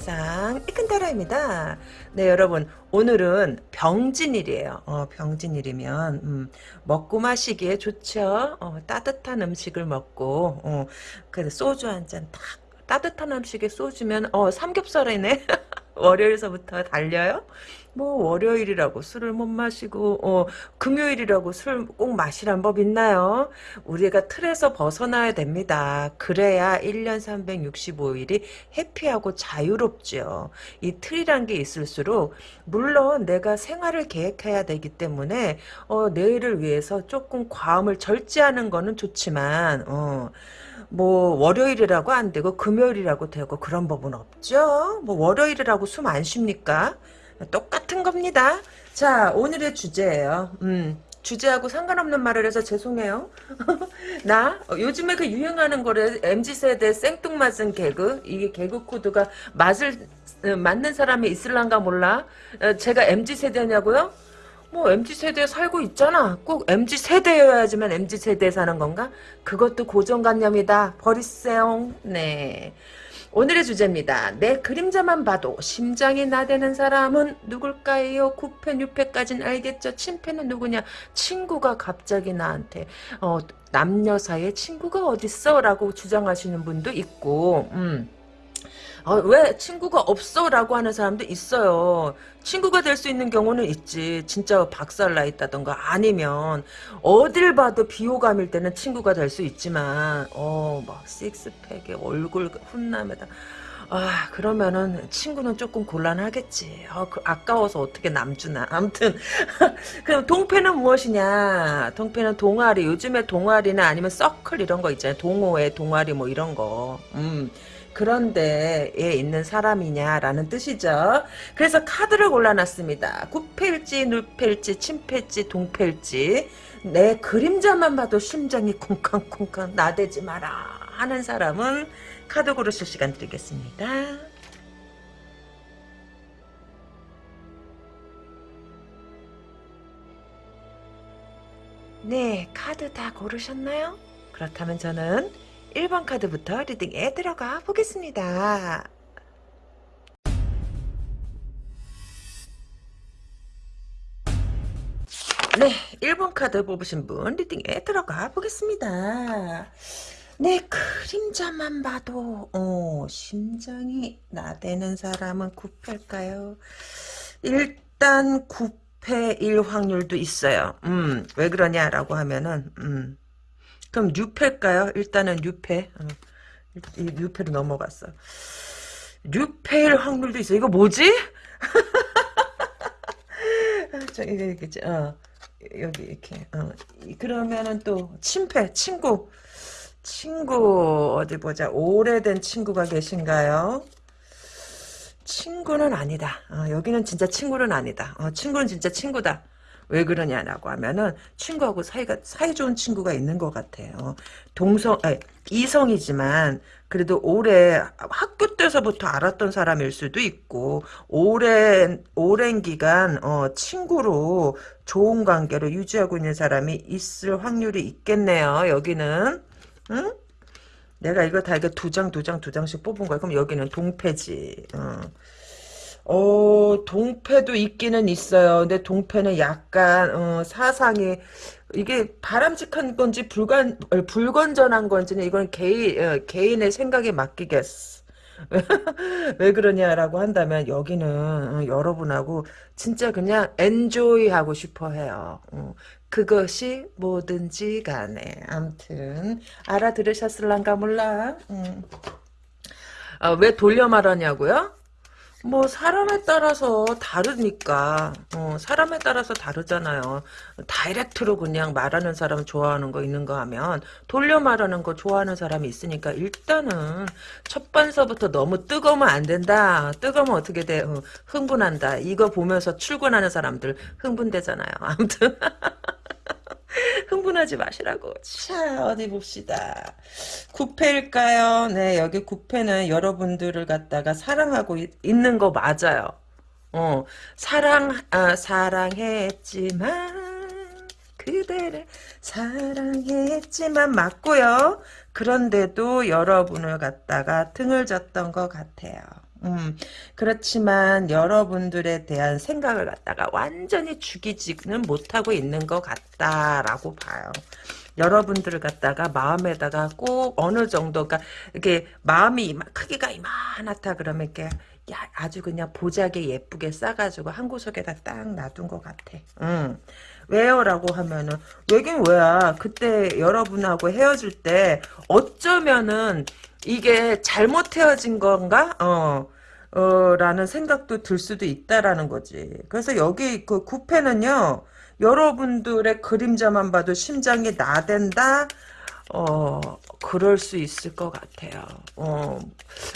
세상 이큰 타라입니다. 네 여러분 오늘은 병진일이에요. 어, 병진일이면 음, 먹고 마시기에 좋죠. 어, 따뜻한 음식을 먹고 어, 그 소주 한 잔 딱 따뜻한 음식에 소주면 어 삼겹살이네. 월요일서부터 달려요? 뭐 월요일이라고 술을 못 마시고 어 금요일이라고 술 꼭 마시란 법 있나요? 우리가 틀에서 벗어나야 됩니다. 그래야 1년 365일이 해피하고 자유롭죠. 이 틀이란 게 있을수록 물론 내가 생활을 계획해야 되기 때문에 어 내일을 위해서 조금 과음을 절제하는 거는 좋지만 어 뭐 월요일이라고 안 되고 금요일이라고 되고 그런 법은 없죠. 뭐 월요일이라고 숨 안 쉽니까? 똑같은 겁니다. 자, 오늘의 주제예요. 음, 주제하고 상관없는 말을 해서 죄송해요. 나 어, 요즘에 그 유행하는 거래 MZ세대 생뚱맞은 개그 이게 개그 코드가 맛을 어, 맞는 사람이 있을란가 몰라. 어, 제가 MZ세대냐고요? 뭐 MZ세대에 살고 있잖아. 꼭 MZ세대여야지만 MZ세대에 사는 건가? 그것도 고정관념이다. 버리세요. 네. 오늘의 주제입니다. 내 그림자만 봐도 심장이 나대는 사람은 누굴까요? 9패, 6패까진 알겠죠? 친패는 누구냐? 친구가 갑자기 나한테 어, 남녀 사이에 친구가 어딨어? 라고 주장하시는 분도 있고 음. 어, 왜 친구가 없어? 라고 하는 사람도 있어요. 친구가 될 수 있는 경우는 있지. 진짜 박살나 있다던가 아니면 어딜 봐도 비호감일 때는 친구가 될 수 있지만 어, 막 식스팩에 얼굴 훈남에다 아 그러면은 친구는 조금 곤란하겠지. 어, 그 아까워서 어떻게 남주나. 아무튼 그럼 동패는 무엇이냐? 동패는 동아리. 요즘에 동아리나 아니면 서클 이런 거 있잖아요. 동호회 동아리 뭐 이런 거. 음. 그런 데에 있는 사람이냐라는 뜻이죠. 그래서 카드를 골라놨습니다. 구패일지, 눌패일지, 침패일지, 동패일지 내 그림자만 봐도 심장이 쿵쾅쿵쾅 나대지 마라 하는 사람은 카드 고르실 시간 드리겠습니다. 네, 카드 다 고르셨나요? 그렇다면 저는 1번 카드부터 리딩에 들어가 보겠습니다. 네, 1번 카드 뽑으신 분 리딩에 들어가 보겠습니다. 네, 그림자만 봐도 어, 심장이 나대는 사람은 9패일까요? 일단 9패일 확률도 있어요. 음, 왜 그러냐라고 하면은 음, 그럼 6패일까요? 일단은 6패. 어. 6패로 넘어갔어. 6패일 확률도 있어. 이거 뭐지? 저, 이거, 이렇게, 어, 여기, 이렇게, 어. 그러면은 또, 친패, 친구. 친구, 어디 보자. 오래된 친구가 계신가요? 친구는 아니다. 어, 여기는 진짜 친구는 아니다. 어, 친구는 진짜 친구다. 왜 그러냐라고 하면은 친구하고 사이가 사이 좋은 친구가 있는 것 같아요. 동성 아니, 이성이지만 그래도 오래 학교 때서부터 알았던 사람일 수도 있고 오랜 오랜 기간 어, 친구로 좋은 관계를 유지하고 있는 사람이 있을 확률이 있겠네요. 여기는 응? 내가 이거 다 이거 두 장 두 장 두 장씩 뽑은 거야. 그럼 여기는 동패지. 어. 어, 동패도 있기는 있어요. 근데 동패는 약간, 어, 사상이, 이게 바람직한 건지 불건, 불건전한 건지는 이건 개인, 어, 개인의 생각에 맡기겠어. 왜 그러냐라고 한다면 여기는 어, 여러분하고 진짜 그냥 엔조이 하고 싶어 해요. 어, 그것이 뭐든지 간에. 암튼, 알아들으셨을란가 몰라. 음. 아, 왜 돌려 말하냐고요? 뭐 사람에 따라서 다르니까 어, 사람에 따라서 다르잖아요. 다이렉트로 그냥 말하는 사람 좋아하는 거 있는 거 하면 돌려 말하는 거 좋아하는 사람이 있으니까 일단은 첫 번서부터 너무 뜨거우면 안 된다. 뜨거우면 어떻게 돼? 어, 흥분한다. 이거 보면서 출근하는 사람들 흥분되잖아요. 아무튼 흥분하지 마시라고. 자, 어디 봅시다. 구패일까요? 네, 여기 구패는 여러분들을 갖다가 사랑하고 있, 는 거 맞아요. 어, 사랑, 아, 사랑했지만, 그대를 사랑했지만 맞고요. 그런데도 여러분을 갖다가 등을 졌던 것 같아요. 음, 그렇지만 여러분들에 대한 생각을 갖다가 완전히 죽이지는 못하고 있는 것 같다라고 봐요. 여러분들을 갖다가 마음에다가 꼭 어느 정도가 이게 마음이 이마, 크기가 이만하다 그러면 이렇게 야, 아주 그냥 보자게 예쁘게 싸가지고 한 구석에다 딱 놔둔 것 같아. 응. 왜요? 라고 하면은 왜긴 왜야. 그때 여러분하고 헤어질 때 어쩌면은 이게 잘못 헤어진 건가? 어. 어, 라는 생각도 들 수도 있다라는 거지. 그래서 여기 그 구패는요, 여러분들의 그림자만 봐도 심장이 나댄다? 어, 그럴 수 있을 것 같아요. 어,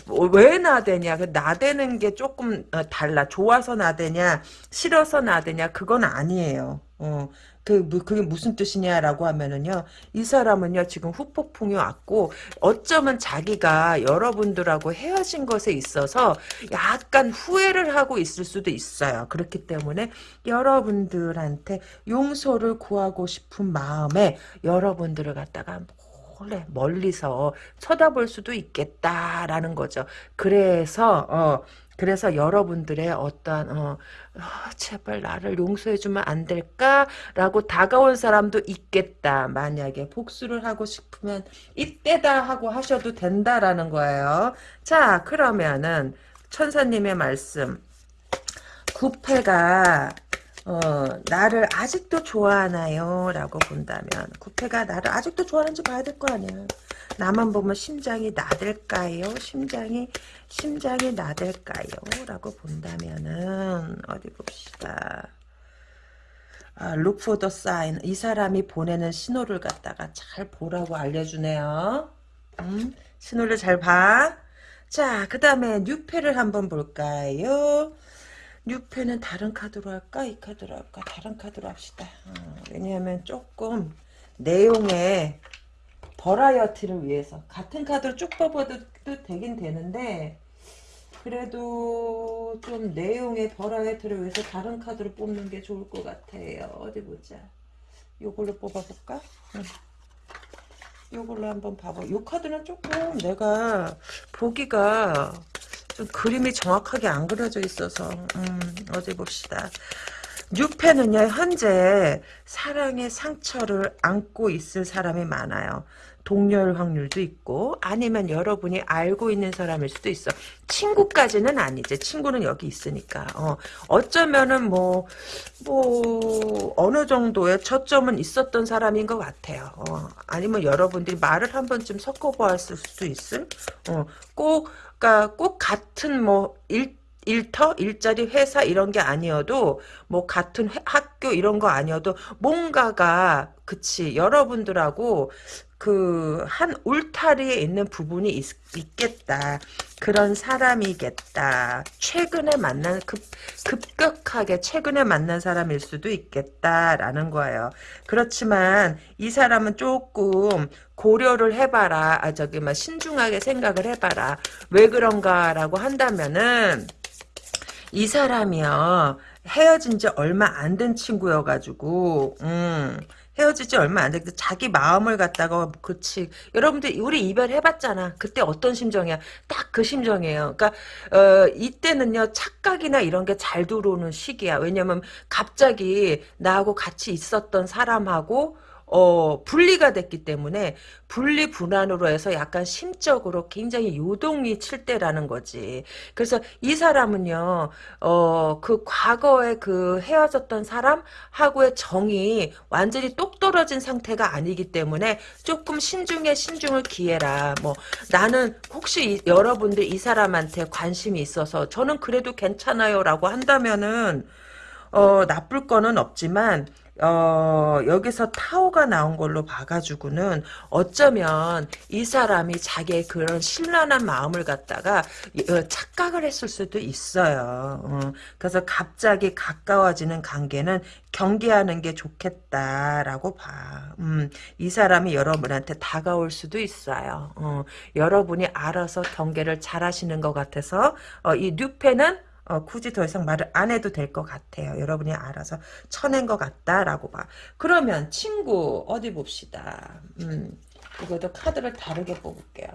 뭐, 왜 나대냐? 그 나대는 게 조금 어, 달라. 좋아서 나대냐, 싫어서 나대냐, 그건 아니에요. 어, 그, 그게 무슨 뜻이냐라고 하면은요, 이 사람은요, 지금 후폭풍이 왔고, 어쩌면 자기가 여러분들하고 헤어진 것에 있어서 약간 후회를 하고 있을 수도 있어요. 그렇기 때문에 여러분들한테 용서를 구하고 싶은 마음에 여러분들을 갖다가 몰래 멀리서 쳐다볼 수도 있겠다라는 거죠. 그래서 어 그래서 여러분들의 어떠한 어, 어, 제발 나를 용서해주면 안 될까라고 다가온 사람도 있겠다. 만약에 복수를 하고 싶으면 이때다 하고 하셔도 된다라는 거예요. 자 그러면은 천사님의 말씀 구패가 어, 나를 아직도 좋아하나요? 라고 본다면 구패가 나를 아직도 좋아하는지 봐야 될 거 아니야. 나만 보면 심장이 나댈까요? 심장이 심장이 나댈까요? 라고 본다면은 어디 봅시다. 아, for the sign. 이 사람이 보내는 신호를 갖다가 잘 보라고 알려주네요. 음, 신호를 잘 봐. 자, 그 다음에 뉴페를 한번 볼까요? 뉴페는 다른 카드로 할까? 이 카드로 할까? 다른 카드로 합시다. 어, 왜냐하면 조금 내용에 버라이어티를 위해서 같은 카드로 쭉 뽑아도 되긴 되는데 그래도 좀 내용의 버라이어티를 위해서 다른 카드로 뽑는 게 좋을 것 같아요. 어디 보자. 요걸로 뽑아볼까? 응. 요걸로 한번 봐봐. 요 카드는 조금 내가 보기가 좀 그림이 정확하게 안 그려져 있어서 음, 어디 봅시다. 뉴페는요 현재 사랑의 상처를 안고 있을 사람이 많아요. 동료일 확률도 있고 아니면 여러분이 알고 있는 사람일 수도 있어. 친구까지는 아니지. 친구는 여기 있으니까. 어, 어쩌면은 뭐, 뭐, 어느 정도의 저점은 있었던 사람인 것 같아요. 어, 아니면 여러분들이 말을 한 번쯤 섞어보았을 수도 있을? 어, 꼭, 그니까 꼭 같은 뭐, 일, 일터, 일자리, 회사 이런 게 아니어도 뭐 같은 회, 학교 이런 거 아니어도 뭔가가 그치 여러분들하고 그 한 울타리에 있는 부분이 있, 겠다 그런 사람이겠다. 최근에 만난 급 급격하게 최근에 만난 사람일 수도 있겠다라는 거예요. 그렇지만 이 사람은 조금 고려를 해봐라. 아 저기 막 신중하게 생각을 해봐라. 왜 그런가라고 한다면은 이 사람이요 헤어진 지 얼마 안 된 친구여가지고 음. 헤어지지 얼마 안 됐는데 자기 마음을 갖다가 그치 여러분들 우리 이별해봤잖아 그때 어떤 심정이야 딱 그 심정이에요 그러니까 어, 이때는요 착각이나 이런 게 잘 들어오는 시기야 왜냐면 갑자기 나하고 같이 있었던 사람하고 어, 분리가 됐기 때문에 분리 분한으로 해서 약간 심적으로 굉장히 요동이 칠 때라는 거지. 그래서 이 사람은요, 어, 그 과거에 그 헤어졌던 사람하고의 정이 완전히 똑 떨어진 상태가 아니기 때문에 조금 신중에 신중을 기해라. 뭐, 나는 혹시 이, 여러분들 이 사람한테 관심이 있어서 저는 그래도 괜찮아요 라고 한다면은, 어, 나쁠 거는 없지만, 어, 여기서 타오가 나온 걸로 봐가지고는 어쩌면 이 사람이 자기의 그런 신란한 마음을 갖다가 어, 착각을 했을 수도 있어요. 어, 그래서 갑자기 가까워지는 관계는 경계하는 게 좋겠다라고 봐. 음, 이 사람이 여러분한테 다가올 수도 있어요. 어, 여러분이 알아서 경계를 잘 하시는 것 같아서 어, 이 뉴페는 어, 굳이 더 이상 말을 안 해도 될 것 같아요. 여러분이 알아서 쳐낸 것 같다라고 봐. 그러면 친구 어디 봅시다. 음, 이것도 카드를 다르게 뽑을게요.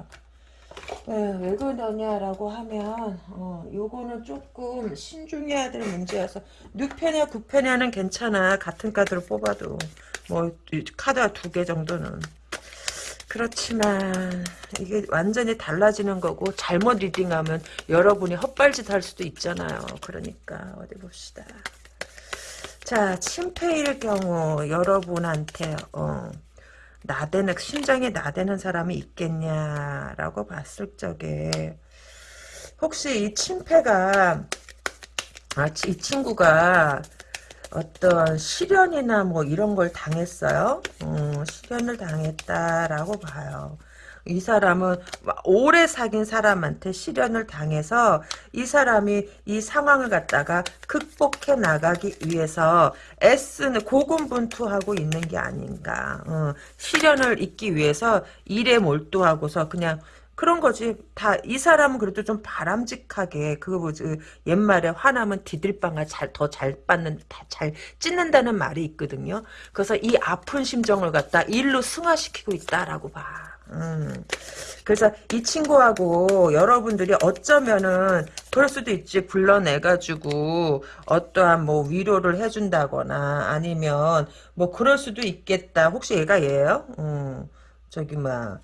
에, 왜 그러냐라고 하면 어, 요거는 조금 신중해야 될 문제여서 6패냐 9패냐는 괜찮아 같은 카드로 뽑아도 뭐 카드가 두 개 정도는 그렇지만 이게 완전히 달라지는 거고 잘못 리딩하면 여러분이 헛발짓 할 수도 있잖아요. 그러니까 어디 봅시다. 자 침패일 경우 여러분한테 어, 나대는 심장에 나대는 사람이 있겠냐라고 봤을 적에 혹시 이 침패가 아, 이 친구가 어떤 시련이나 뭐 이런 걸 당했어요. 음, 시련을 당했다라고 봐요. 이 사람은 오래 사귄 사람한테 시련을 당해서 이 사람이 이 상황을 갖다가 극복해 나가기 위해서 애쓰는 고군분투하고 있는 게 아닌가. 어, 시련을 잊기 위해서 일에 몰두하고서 그냥 그런 거지. 다, 이 사람은 그래도 좀 바람직하게, 그거 뭐지, 옛말에 화나면 디딜방아 잘, 더 잘 받는, 잘 찢는다는 말이 있거든요. 그래서 이 아픈 심정을 갖다 일로 승화시키고 있다라고 봐. 음. 그래서 이 친구하고 여러분들이 어쩌면은 그럴 수도 있지 불러내가지고 어떠한 뭐 위로를 해준다거나 아니면 뭐 그럴 수도 있겠다 혹시 얘가 얘예요? 음, 저기 막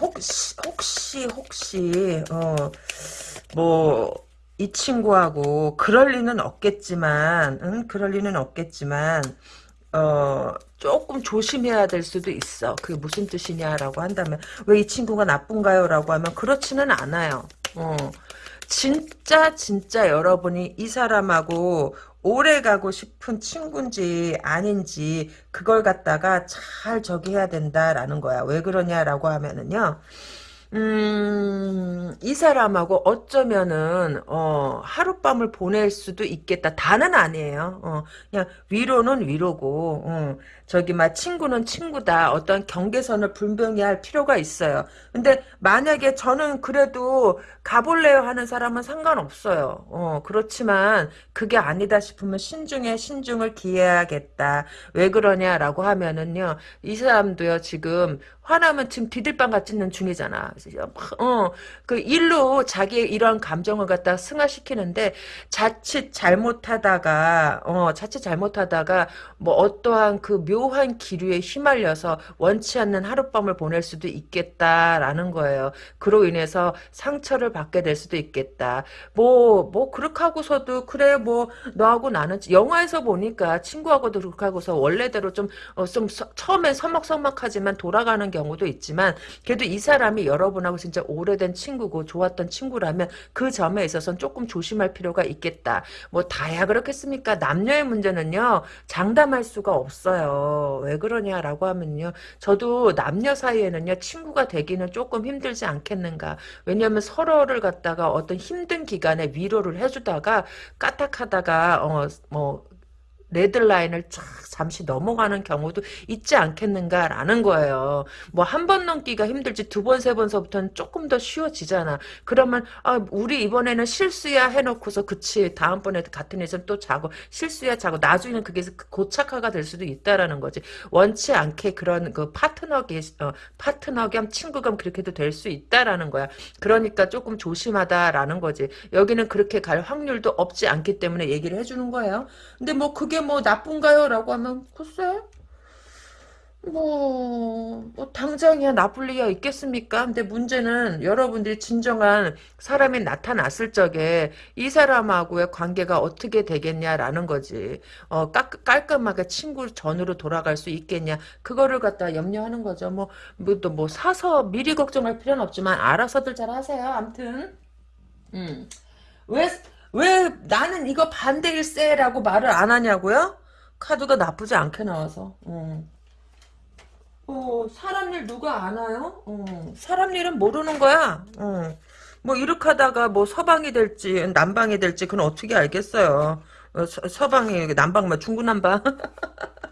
혹시 혹시 혹시 어뭐 이 친구하고 그럴 리는 없겠지만 응 그럴 리는 없겠지만 어 조금 조심해야 될 수도 있어. 그게 무슨 뜻이냐라고 한다면 왜 이 친구가 나쁜가요? 라고 하면 그렇지는 않아요. 어. 진짜 진짜 여러분이 이 사람하고 오래 가고 싶은 친구인지 아닌지 그걸 갖다가 잘 저기 해야 된다라는 거야. 왜 그러냐라고 하면은요. 음, 이 사람하고 어쩌면은, 어, 하룻밤을 보낼 수도 있겠다. 다는 아니에요. 어, 그냥 위로는 위로고, 어, 저기, 막, 친구는 친구다. 어떤 경계선을 분명히 할 필요가 있어요. 근데 만약에 저는 그래도 가볼래요 하는 사람은 상관없어요. 어, 그렇지만 그게 아니다 싶으면 신중에 신중을 기해야겠다. 왜 그러냐라고 하면은요, 이 사람도요, 지금 화나면 지금 디딜빵 같는 중이잖아. 어, 그 일로 자기의 이러한 감정을 갖다 승화시키는데 자칫 잘못하다가 어, 자칫 잘못하다가 뭐 어떠한 그 묘한 기류에 휘말려서 원치 않는 하룻밤을 보낼 수도 있겠다라는 거예요. 그로 인해서 상처를 받게 될 수도 있겠다. 뭐, 뭐, 그렇게 하고서도, 그래, 뭐, 너하고 나는, 영화에서 보니까 친구하고도 그렇게 하고서 원래대로 좀, 어, 좀, 서, 처음엔 서먹서먹하지만 돌아가는 경 우도 있지만, 그래도 이 사람이 여러분하고 진짜 오래된 친구고 좋았던 친구라면 그 점에 있어서는 조금 조심할 필요가 있겠다. 뭐, 다야 그렇겠습니까? 남녀의 문제는요, 장담할 수가 없어요. 왜 그러냐라고 하면요, 저도 남녀 사이에는요, 친구가 되기는 조금 힘들지 않겠는가. 왜냐하면 서로를 갖다가 어떤 힘든 기간에 위로를 해주다가 까딱하다가 어 뭐 레드라인을 쫙 잠시 넘어가는 경우도 있지 않겠는가라는 거예요. 뭐 한 번 넘기가 힘들지 두 번, 세 번서부터는 조금 더 쉬워지잖아. 그러면 아, 우리 이번에는 실수야 해놓고서 그치 다음번에 같은 일선 또 자고 실수야 자고 나중에는 그게 고착화가 될 수도 있다라는 거지. 원치 않게 그런 그 파트너기 어, 파트너 겸 친구 겸 그렇게도 될 수 있다라는 거야. 그러니까 조금 조심하다라는 거지. 여기는 그렇게 갈 확률도 없지 않기 때문에 얘기를 해주는 거예요. 근데 뭐 그게 뭐 나쁜가요? 라고 하면 글쎄 뭐, 뭐 당장이야 나쁠 리가 있겠습니까? 근데 문제는 여러분들이 진정한 사람이 나타났을 적에 이 사람하고의 관계가 어떻게 되겠냐라는 거지. 어, 깔, 깔끔하게 친구 전으로 돌아갈 수 있겠냐. 그거를 갖다 염려하는 거죠. 뭐, 뭐, 또 뭐 사서 미리 걱정할 필요는 없지만 알아서들 잘 하세요. 암튼. 음. 왜, 왜 나는 이거 반대일세라고 말을 안 하냐고요? 카드가 나쁘지 않게 나와서. 음. 어, 사람 일 누가 아나요? 어, 사람 일은 모르는 거야. 어. 뭐 이렇게 하다가 뭐 서방이 될지 남방이 될지 그건 어떻게 알겠어요. 어, 서, 방이 남방 뭐 중구난방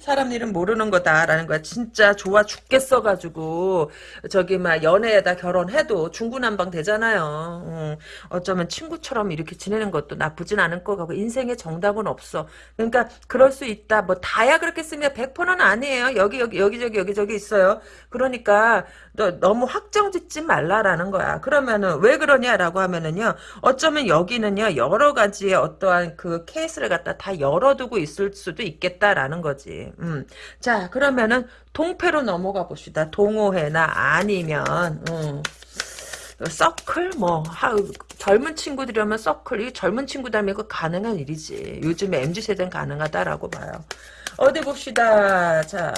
사람 일은 모르는 거다라는 거야. 진짜 좋아 죽겠어 가지고 저기 막 연애에다 결혼해도 중구난방 되잖아요. 음, 어쩌면 친구처럼 이렇게 지내는 것도 나쁘진 않을 거 같고 인생에 정답은 없어. 그러니까 그럴 수 있다. 뭐 다야 그렇게 쓰면 100%는 아니에요. 여기 여기 여기저기 여기저기 있어요. 그러니까 너, 너무 확정짓지 말라라는 거야. 그러면은 왜 그러냐라고 하면은요. 어쩌면 여기는요 여러 가지의 어떠한 그 케이스를 갖다 다 열어두고 있을 수도 있겠다라는 거지. 음. 자 그러면은 동패로 넘어가 봅시다. 동호회나 아니면 음. 서클 뭐 하, 젊은 친구들이라면 서클 이 젊은 친구들이면 그 가능한 일이지. 요즘에 MZ 세대는 가능하다라고 봐요. 어디 봅시다. 자,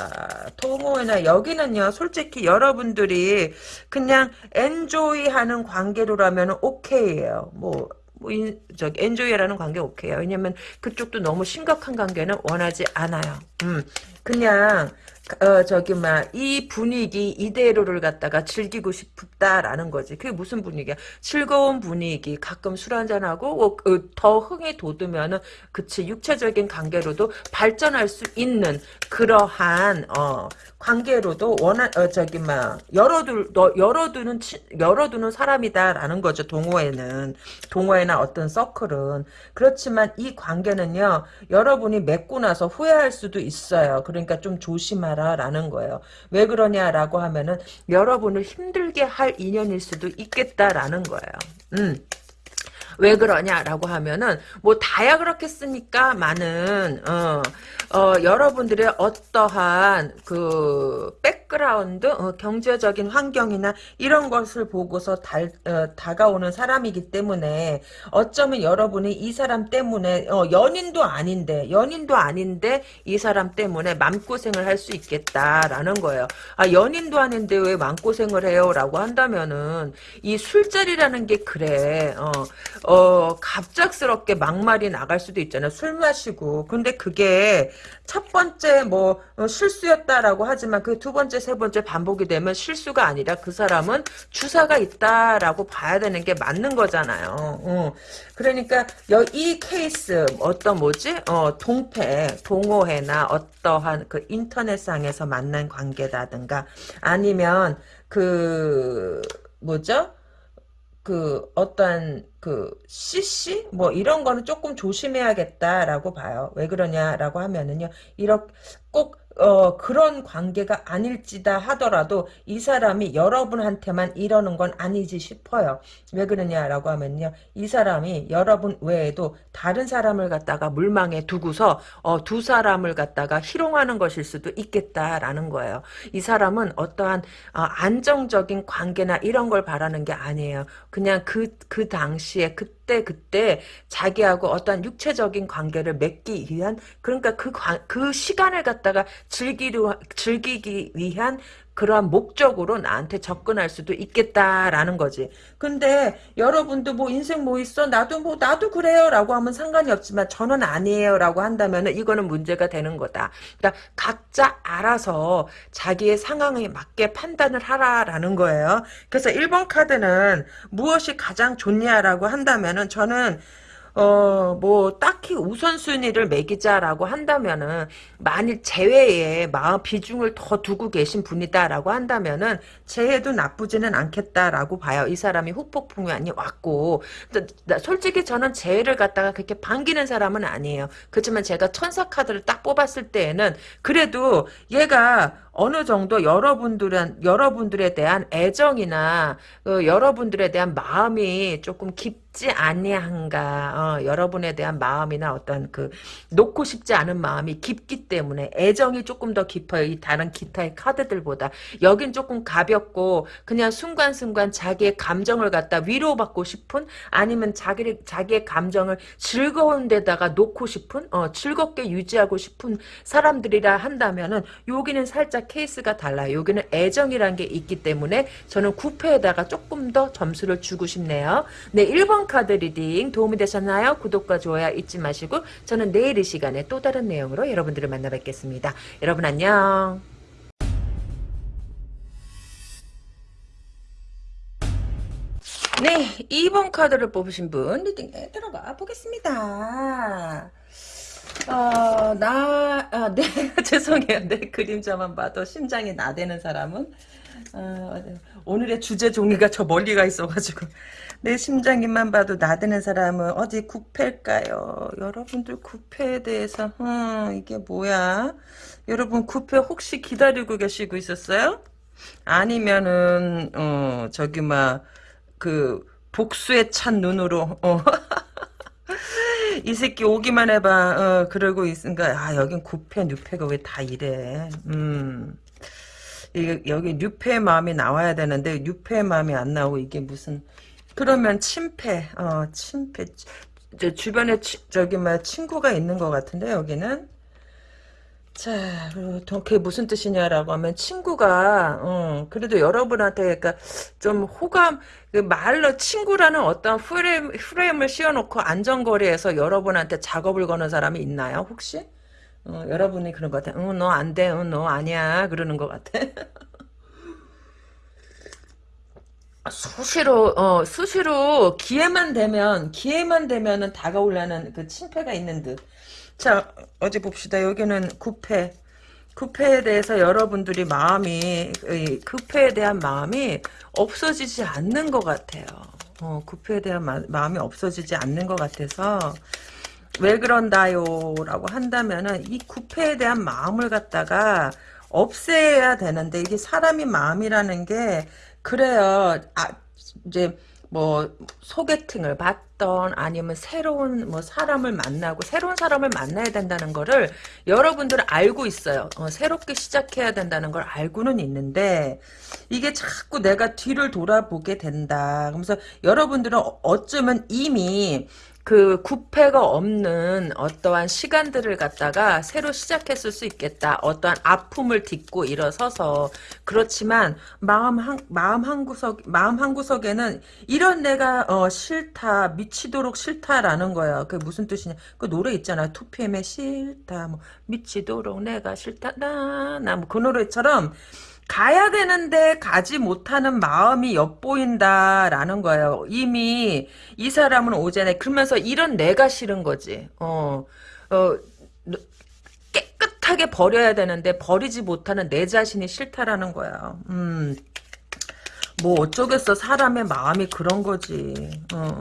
동호회나 여기는요. 솔직히 여러분들이 그냥 엔조이 하는 관계로라면 오케이예요. 뭐, 뭐 인, 저기 엔조이라는 관계 오케이요. 왜냐면 그쪽도 너무 심각한 관계는 원하지 않아요. 음, 그냥 어 저기 막 이 분위기 이대로를 갖다가 즐기고 싶다라는 거지. 그게 무슨 분위기야? 즐거운 분위기. 가끔 술 한잔 하고 어, 어, 더 흥이 돋으면은 그치 육체적인 관계로도 발전할 수 있는 그러한 어 관계로도 원한 어 저기 막 열어둘 너 열어두는 치, 열어두는 사람이다라는 거죠. 동호회는 동호회나 어떤 서클은 그렇지만 이 관계는요. 여러분이 맺고 나서 후회할 수도 있어요. 그러니까 좀 조심하라라는 거예요. 왜 그러냐라고 하면은 여러분을 힘들게 할 인연일 수도 있겠다라는 거예요. 음. 왜 그러냐라고 하면은 뭐 다야 그렇겠습니까? 많은 어, 어, 여러분들의 어떠한 그 백그라운드 어, 경제적인 환경이나 이런 것을 보고서 달, 어, 다가오는 사람이기 때문에 어쩌면 여러분이 이 사람 때문에 어, 연인도 아닌데 연인도 아닌데 이 사람 때문에 맘고생을 할 수 있겠다라는 거예요. 아 연인도 아닌데 왜 맘고생을 해요라고 한다면은 이 술자리라는 게 그래. 어, 어, 갑작스럽게 막말이 나갈 수도 있잖아요. 술 마시고. 근데 그게 첫 번째 뭐 어, 실수였다라고 하지만 그 두 번째, 세 번째 반복이 되면 실수가 아니라 그 사람은 주사가 있다라고 봐야 되는 게 맞는 거잖아요. 어. 그러니까 이 케이스 어떤 뭐지? 어, 동패, 동호회나 어떠한 그 인터넷상에서 만난 관계라든가 아니면 그 뭐죠? 그 어떤 그 CC 뭐 이런 거는 조금 조심해야겠다라고 봐요. 왜 그러냐라고 하면은요. 이렇게 꼭 어, 그런 관계가 아닐지다 하더라도 이 사람이 여러분한테만 이러는 건 아니지 싶어요. 왜 그러냐라고 하면요. 이 사람이 여러분 외에도 다른 사람을 갖다가 물망에 두고서 어, 두 사람을 갖다가 희롱하는 것일 수도 있겠다라는 거예요. 이 사람은 어떠한 어, 안정적인 관계나 이런 걸 바라는 게 아니에요. 그냥 그, 그 당시에 그 그때 그때 자기하고 어떤 육체적인 관계를 맺기 위한 그러니까 그, 그 시간을 갖다가 즐기려, 즐기기 위한 그러한 목적으로 나한테 접근할 수도 있겠다라는 거지. 근데 여러분도 뭐 인생 뭐 있어? 나도 뭐 나도 그래요 라고 하면 상관이 없지만 저는 아니에요 라고 한다면 이거는 문제가 되는 거다. 그러니까 각자 알아서 자기의 상황에 맞게 판단을 하라라는 거예요. 그래서 1번 카드는 무엇이 가장 좋냐라고 한다면 은 저는 어, 뭐, 딱히 우선순위를 매기자라고 한다면은, 만일 재회에 마음 비중을 더 두고 계신 분이다라고 한다면은, 재회도 나쁘지는 않겠다라고 봐요. 이 사람이 후폭풍이 왔고, 솔직히 저는 재회를 갖다가 그렇게 반기는 사람은 아니에요. 그렇지만 제가 천사 카드를 딱 뽑았을 때에는, 그래도 얘가 어느 정도 여러분들은 여러분들에 대한 애정이나 그 여러분들에 대한 마음이 조금 깊지 아니한가 어, 여러분에 대한 마음이나 어떤 그 놓고 싶지 않은 마음이 깊기 때문에 애정이 조금 더 깊어요. 이 다른 기타의 카드들보다. 여긴 조금 가볍고 그냥 순간순간 자기의 감정을 갖다 위로받고 싶은 아니면 자기 자기의 감정을 즐거운 데다가 놓고 싶은 어, 즐겁게 유지하고 싶은 사람들이라 한다면은 여기는 살짝 케이스가 달라요. 여기는 애정이란 게 있기 때문에 저는 9패에다가 조금 더 점수를 주고 싶네요. 네, 1번 카드 reading 도움이 되셨나요? 구독과 좋아요 잊지 마시고 저는 내일 이 시간에 또 다른 내용으로 여러분들을 만나 뵙겠습니다. 여러분 안녕. 네, 2번 카드를 뽑으신 분 reading에 들어가 보겠습니다. 어, 나, 아, 네, 죄송해요. 내 그림자만 봐도 심장이 나대는 사람은, 어, 오늘의 주제 종이가 저 멀리 가 있어가지고, 내 심장이만 봐도 나대는 사람은 어디 구패일까요? 여러분들 구패에 대해서, 음, 이게 뭐야? 여러분 구패 혹시 기다리고 계시고 있었어요? 아니면은, 어, 저기, 막, 그, 복수에 찬 눈으로, 어, 이 새끼 오기만 해봐. 어, 그러고 있으니까 아 여긴 구패 뉴패가 왜 다 이래. 음. 이게 여기 뉴패의 마음이 나와야 되는데 뉴패의 마음이 안 나오고 이게 무슨 그러면 침패. 어, 침패. 저 주변에 치, 저기 뭐 친구가 있는 것 같은데 여기는 자, 그게 무슨 뜻이냐라고 하면 친구가 어, 그래도 여러분한테 그러니까 좀 호감 그 말로 친구라는 어떤 프레임, 프레임을 씌워놓고 안전거리에서 여러분한테 작업을 거는 사람이 있나요 혹시? 어, 여러분이 그런 것 같아. 응, 너 안 돼. 응, 너 아니야. 그러는 것 같아. 수시로 어 수시로 기회만 되면 기회만 되면은 다가오려는 그 침패가 있는 듯. 자, 어제 봅시다. 여기는 구패. 구패에 대해서 여러분들이 마음이, 구패에 대한 마음이 없어지지 않는 것 같아요. 어, 구패에 대한 마, 마음이 없어지지 않는 것 같아서, 왜 그런다요? 라고 한다면은, 이 구패에 대한 마음을 갖다가 없애야 되는데, 이게 사람이 마음이라는 게, 그래요. 아, 이제, 뭐 소개팅을 받던 아니면 새로운 뭐 사람을 만나고 새로운 사람을 만나야 된다는 거를 여러분들은 알고 있어요. 어, 새롭게 시작해야 된다는 걸 알고는 있는데 이게 자꾸 내가 뒤를 돌아보게 된다. 그러면서 여러분들은 어쩌면 이미 그 구패가 없는 어떠한 시간들을 갖다가 새로 시작했을 수 있겠다. 어떠한 아픔을 딛고 일어서서 그렇지만 마음 한 마음 한 구석 마음 한 구석에는 이런 내가 어, 싫다 미치도록 싫다라는 거야. 그게 무슨 뜻이냐? 그 노래 있잖아. 2PM의 싫다 뭐 미치도록 내가 싫다 나나 뭐그 노래처럼 가야 되는데 가지 못하는 마음이 엿보인다라는 거예요. 이미 이 사람은 오전에 그러면서 이런 내가 싫은 거지. 어, 어 깨끗하게 버려야 되는데 버리지 못하는 내 자신이 싫다라는 거야. 음. 뭐 어쩌겠어 사람의 마음이 그런 거지 어.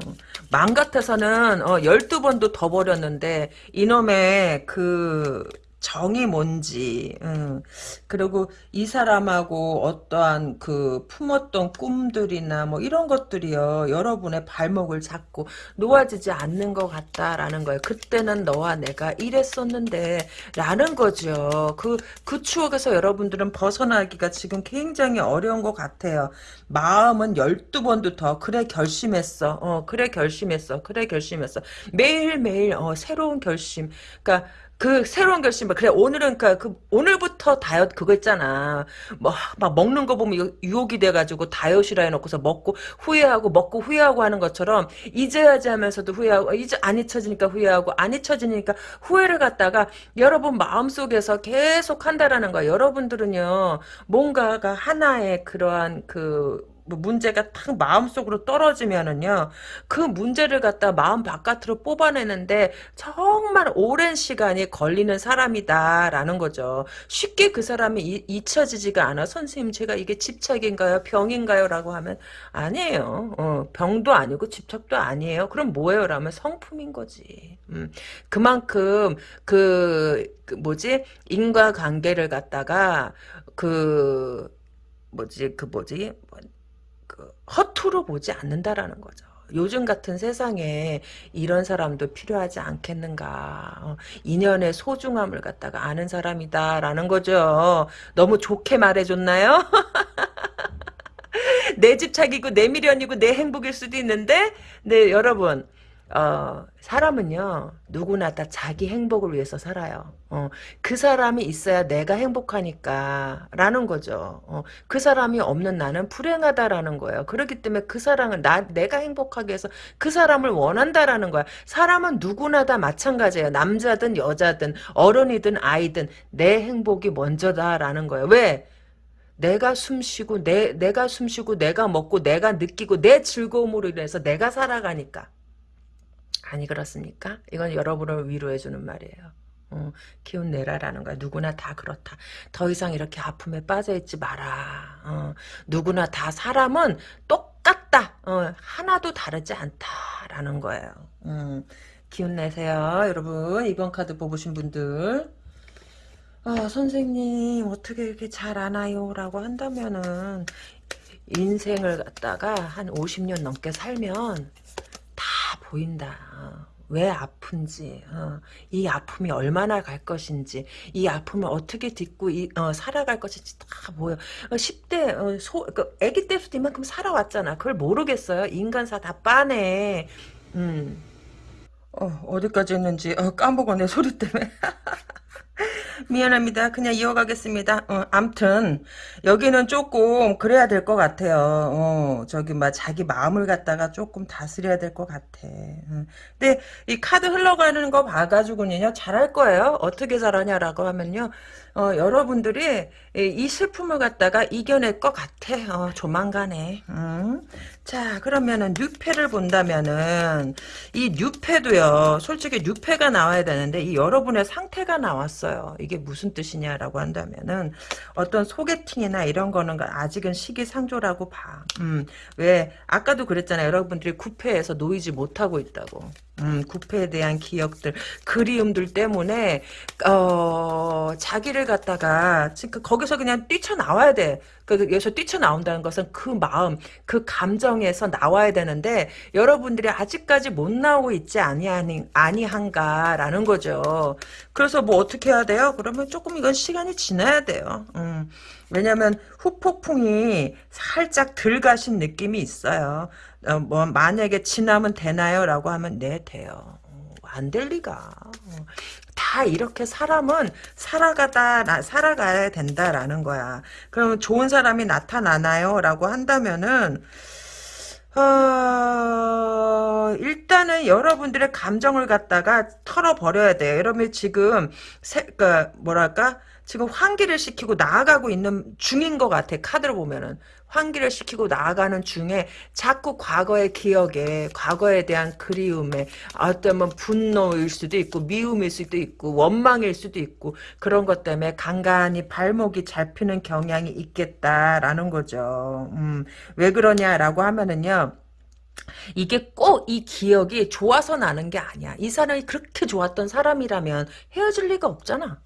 맘 같아서는 어, 12번도 더 버렸는데 이놈의 그 정이 뭔지, 음. 그리고 이 사람하고 어떠한 그 품었던 꿈들이나 뭐 이런 것들이요, 여러분의 발목을 잡고 놓아지지 않는 것 같다라는 거예요. 그때는 너와 내가 이랬었는데, 라는 거죠. 그, 그 추억에서 여러분들은 벗어나기가 지금 굉장히 어려운 것 같아요. 마음은 12번도 더, 그래, 결심했어. 어, 그래, 결심했어. 그래, 결심했어. 매일매일, 어, 새로운 결심. 그니까, 그 새로운 결심 그래 오늘은 그, 그 오늘부터 다이어트 그거 있잖아. 뭐 막 먹는 거 보면 유혹이 돼가지고 다이어트라 해놓고서 먹고 후회하고 먹고 후회하고 하는 것처럼 잊어야지 하면서도 후회하고 이제 안 잊혀지니까 후회하고 안 잊혀지니까 후회를 갖다가 여러분 마음속에서 계속 한다라는 거야. 여러분들은요 뭔가가 하나의 그러한 그뭐 문제가 탁 마음속으로 떨어지면은요 그 문제를 갖다 마음 바깥으로 뽑아내는데 정말 오랜 시간이 걸리는 사람이다라는 거죠. 쉽게 그 사람이 이, 잊혀지지가 않아. 선생님 제가 이게 집착인가요? 병인가요? 라고 하면 아니에요. 어, 병도 아니고 집착도 아니에요. 그럼 뭐예요? 라면 성품인 거지. 음, 그만큼 그, 그 뭐지? 인과관계를 갖다가 그 뭐지? 그 뭐지? 그 허투루 보지 않는다라는 거죠. 요즘 같은 세상에 이런 사람도 필요하지 않겠는가. 어, 인연의 소중함을 갖다가 아는 사람이다라는 거죠. 너무 좋게 말해줬나요? 내 집착이고 내 미련이고 내 행복일 수도 있는데 네 여러분 어, 사람은요, 누구나 다 자기 행복을 위해서 살아요. 어, 그 사람이 있어야 내가 행복하니까, 라는 거죠. 어, 그 사람이 없는 나는 불행하다라는 거예요. 그렇기 때문에 그 사랑을 나, 내가 행복하게 해서 그 사람을 원한다라는 거야. 사람은 누구나 다 마찬가지예요. 남자든 여자든, 어른이든 아이든, 내 행복이 먼저다라는 거예요. 왜? 내가 숨쉬고, 내, 내가 숨쉬고, 내가 먹고, 내가 느끼고, 내 즐거움으로 인해서 내가 살아가니까. 아니 그렇습니까? 이건 여러분을 위로해주는 말이에요. 어, 기운 내라라는 거야. 누구나 다 그렇다. 더 이상 이렇게 아픔에 빠져있지 마라. 어, 누구나 다 사람은 똑같다. 어, 하나도 다르지 않다라는 거예요. 음, 기운 내세요. 여러분 이번 카드 뽑으신 분들 아, 선생님 어떻게 이렇게 잘 아나요? 라고 한다면은 인생을 갖다가 한 50년 넘게 살면 다 보인다. 왜 아픈지, 어, 이 아픔이 얼마나 갈 것인지, 이 아픔을 어떻게 딛고 이, 어, 살아갈 것인지 다 보여. 어, 10대, 어, 소, 그, 애기 때부터 이만큼 살아왔잖아. 그걸 모르겠어요. 인간사 다 빠네. 음. 어, 어디까지 했는지, 어, 까먹었네, 소리 때문에. 미안합니다. 그냥 이어가겠습니다. 어, 암튼 여기는 조금 그래야 될 것 같아요. 어, 저기 막 자기 마음을 갖다가 조금 다스려야 될 것 같아. 어. 근데 이 카드 흘러가는 거 봐가지고는요 잘할 거예요. 어떻게 잘하냐라고 하면요. 어, 여러분들이 이 슬픔을 갖다가 이겨낼 것 같아. 어, 조만간에. 음. 자 그러면은 뉴페를 본다면은 이 뉴페도요. 솔직히 뉴페가 나와야 되는데 이 여러분의 상태가 나왔어요. 이게 무슨 뜻이냐라고 한다면은 어떤 소개팅이나 이런 거는 아직은 시기상조라고 봐. 음, 왜 아까도 그랬잖아요. 여러분들이 구패에서 놓이지 못하고 있다고. 음, 구패에 대한 기억들, 그리움들 때문에 어, 자기를 갖다가 그 거기서 그냥 뛰쳐나와야 돼. 그 여기서 뛰쳐나온다는 것은 그 마음, 그 감정에서 나와야 되는데 여러분들이 아직까지 못 나오고 있지 아니하니, 아니한가라는 거죠. 그래서 뭐 어떻게 해야 돼요? 그러면 조금 이건 시간이 지나야 돼요. 음. 왜냐면 후폭풍이 살짝 덜 가신 느낌이 있어요. 어, 뭐 만약에 지나면 되나요? 라고 하면 네 돼요. 어, 안될 리가. 어. 다 이렇게 사람은 살아가다 나, 살아가야 된다라는 거야. 그러면 좋은 사람이 나타나나요? 라고 한다면은 어, 일단은 여러분들의 감정을 갖다가 털어버려야 돼요. 여러분 지금 세, 그 뭐랄까 지금 환기를 시키고 나아가고 있는 중인 것 같아. 카드를 보면은. 환기를 시키고 나아가는 중에 자꾸 과거의 기억에 과거에 대한 그리움에 어쩌면 분노일 수도 있고 미움일 수도 있고 원망일 수도 있고 그런 것 때문에 간간히 발목이 잡히는 경향이 있겠다라는 거죠. 음, 왜 그러냐라고 하면은요. 이게 꼭 이 기억이 좋아서 나는 게 아니야. 이 사람이 그렇게 좋았던 사람이라면 헤어질 리가 없잖아.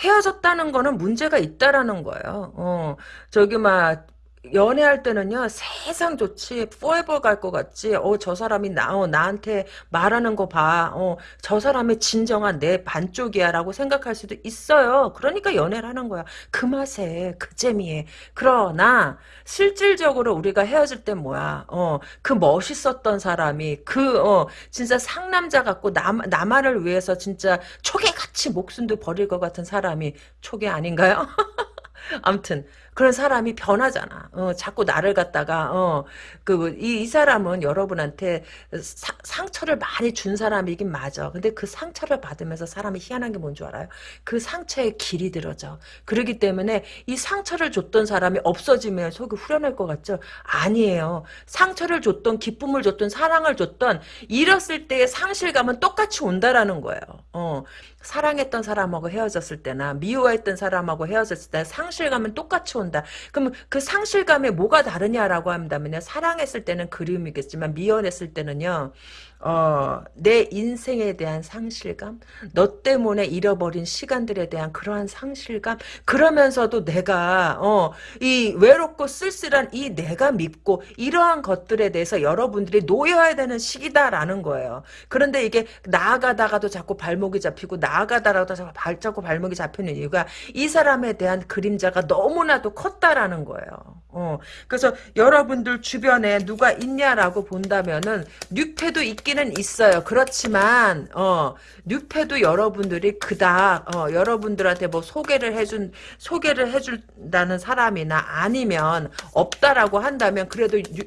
헤어졌다는 거는 문제가 있다라는 거예요. 어, 저기 막 연애할 때는요 세상 좋지 포에버 갈 것 같지. 어 저 사람이 나 어, 나한테 말하는 거 봐. 어저 사람이 진정한 내 반쪽이야 라고 생각할 수도 있어요. 그러니까 연애를 하는 거야. 그 맛에 그 재미에. 그러나 실질적으로 우리가 헤어질 때 뭐야? 어 그 멋있었던 사람이 그 어 진짜 상남자 같고 남, 나만을 위해서 진짜 초계같이 목숨도 버릴 것 같은 사람이 초계 아닌가요? 암튼 그런 사람이 변하잖아. 어, 자꾸 나를 갖다가 어, 그이 이 사람은 여러분한테 사, 상처를 많이 준 사람이긴 맞아. 근데 그 상처를 받으면서 사람이 희한한 게 뭔 줄 알아요? 그 상처에 길이 들어져. 그러기 때문에 이 상처를 줬던 사람이 없어지면 속이 후련할 것 같죠? 아니에요. 상처를 줬던 기쁨을 줬던 사랑을 줬던 잃었을 때의 상실감은 똑같이 온다라는 거예요. 어. 사랑했던 사람하고 헤어졌을 때나 미워했던 사람하고 헤어졌을 때 상실감은 똑같이 온다. 그럼 그 상실감에 뭐가 다르냐라고 한다면요. 사랑했을 때는 그리움이겠지만 미워했을 때는요. 어, 내 인생에 대한 상실감, 너 때문에 잃어버린 시간들에 대한 그러한 상실감, 그러면서도 내가, 어, 이 외롭고 쓸쓸한 이 내가 믿고 이러한 것들에 대해서 여러분들이 놓여야 되는 시기다라는 거예요. 그런데 이게 나아가다가도 자꾸 발목이 잡히고 나아가다가도 자꾸 발, 자꾸 발목이 잡히는 이유가 이 사람에 대한 그림자가 너무나도 컸다라는 거예요. 어, 그래서 여러분들 주변에 누가 있냐라고 본다면은 뉴페도 있 기는 있어요. 그렇지만 어, 뉴페도 여러분들이 그닥 어, 여러분들한테 뭐 소개를 해준 소개를 해준다는 사람이나 아니면 없다라고 한다면 그래도 유,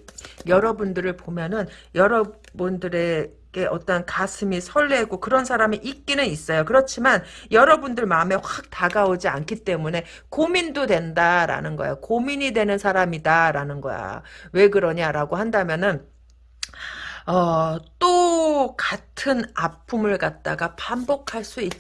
여러분들을 보면은 여러분들의 어떤 가슴이 설레고 그런 사람이 있기는 있어요. 그렇지만 여러분들 마음에 확 다가오지 않기 때문에 고민도 된다라는 거야. 고민이 되는 사람이다라는 거야. 왜 그러냐라고 한다면은 어, 또 같은 아픔을 갖다가 반복할 수 있,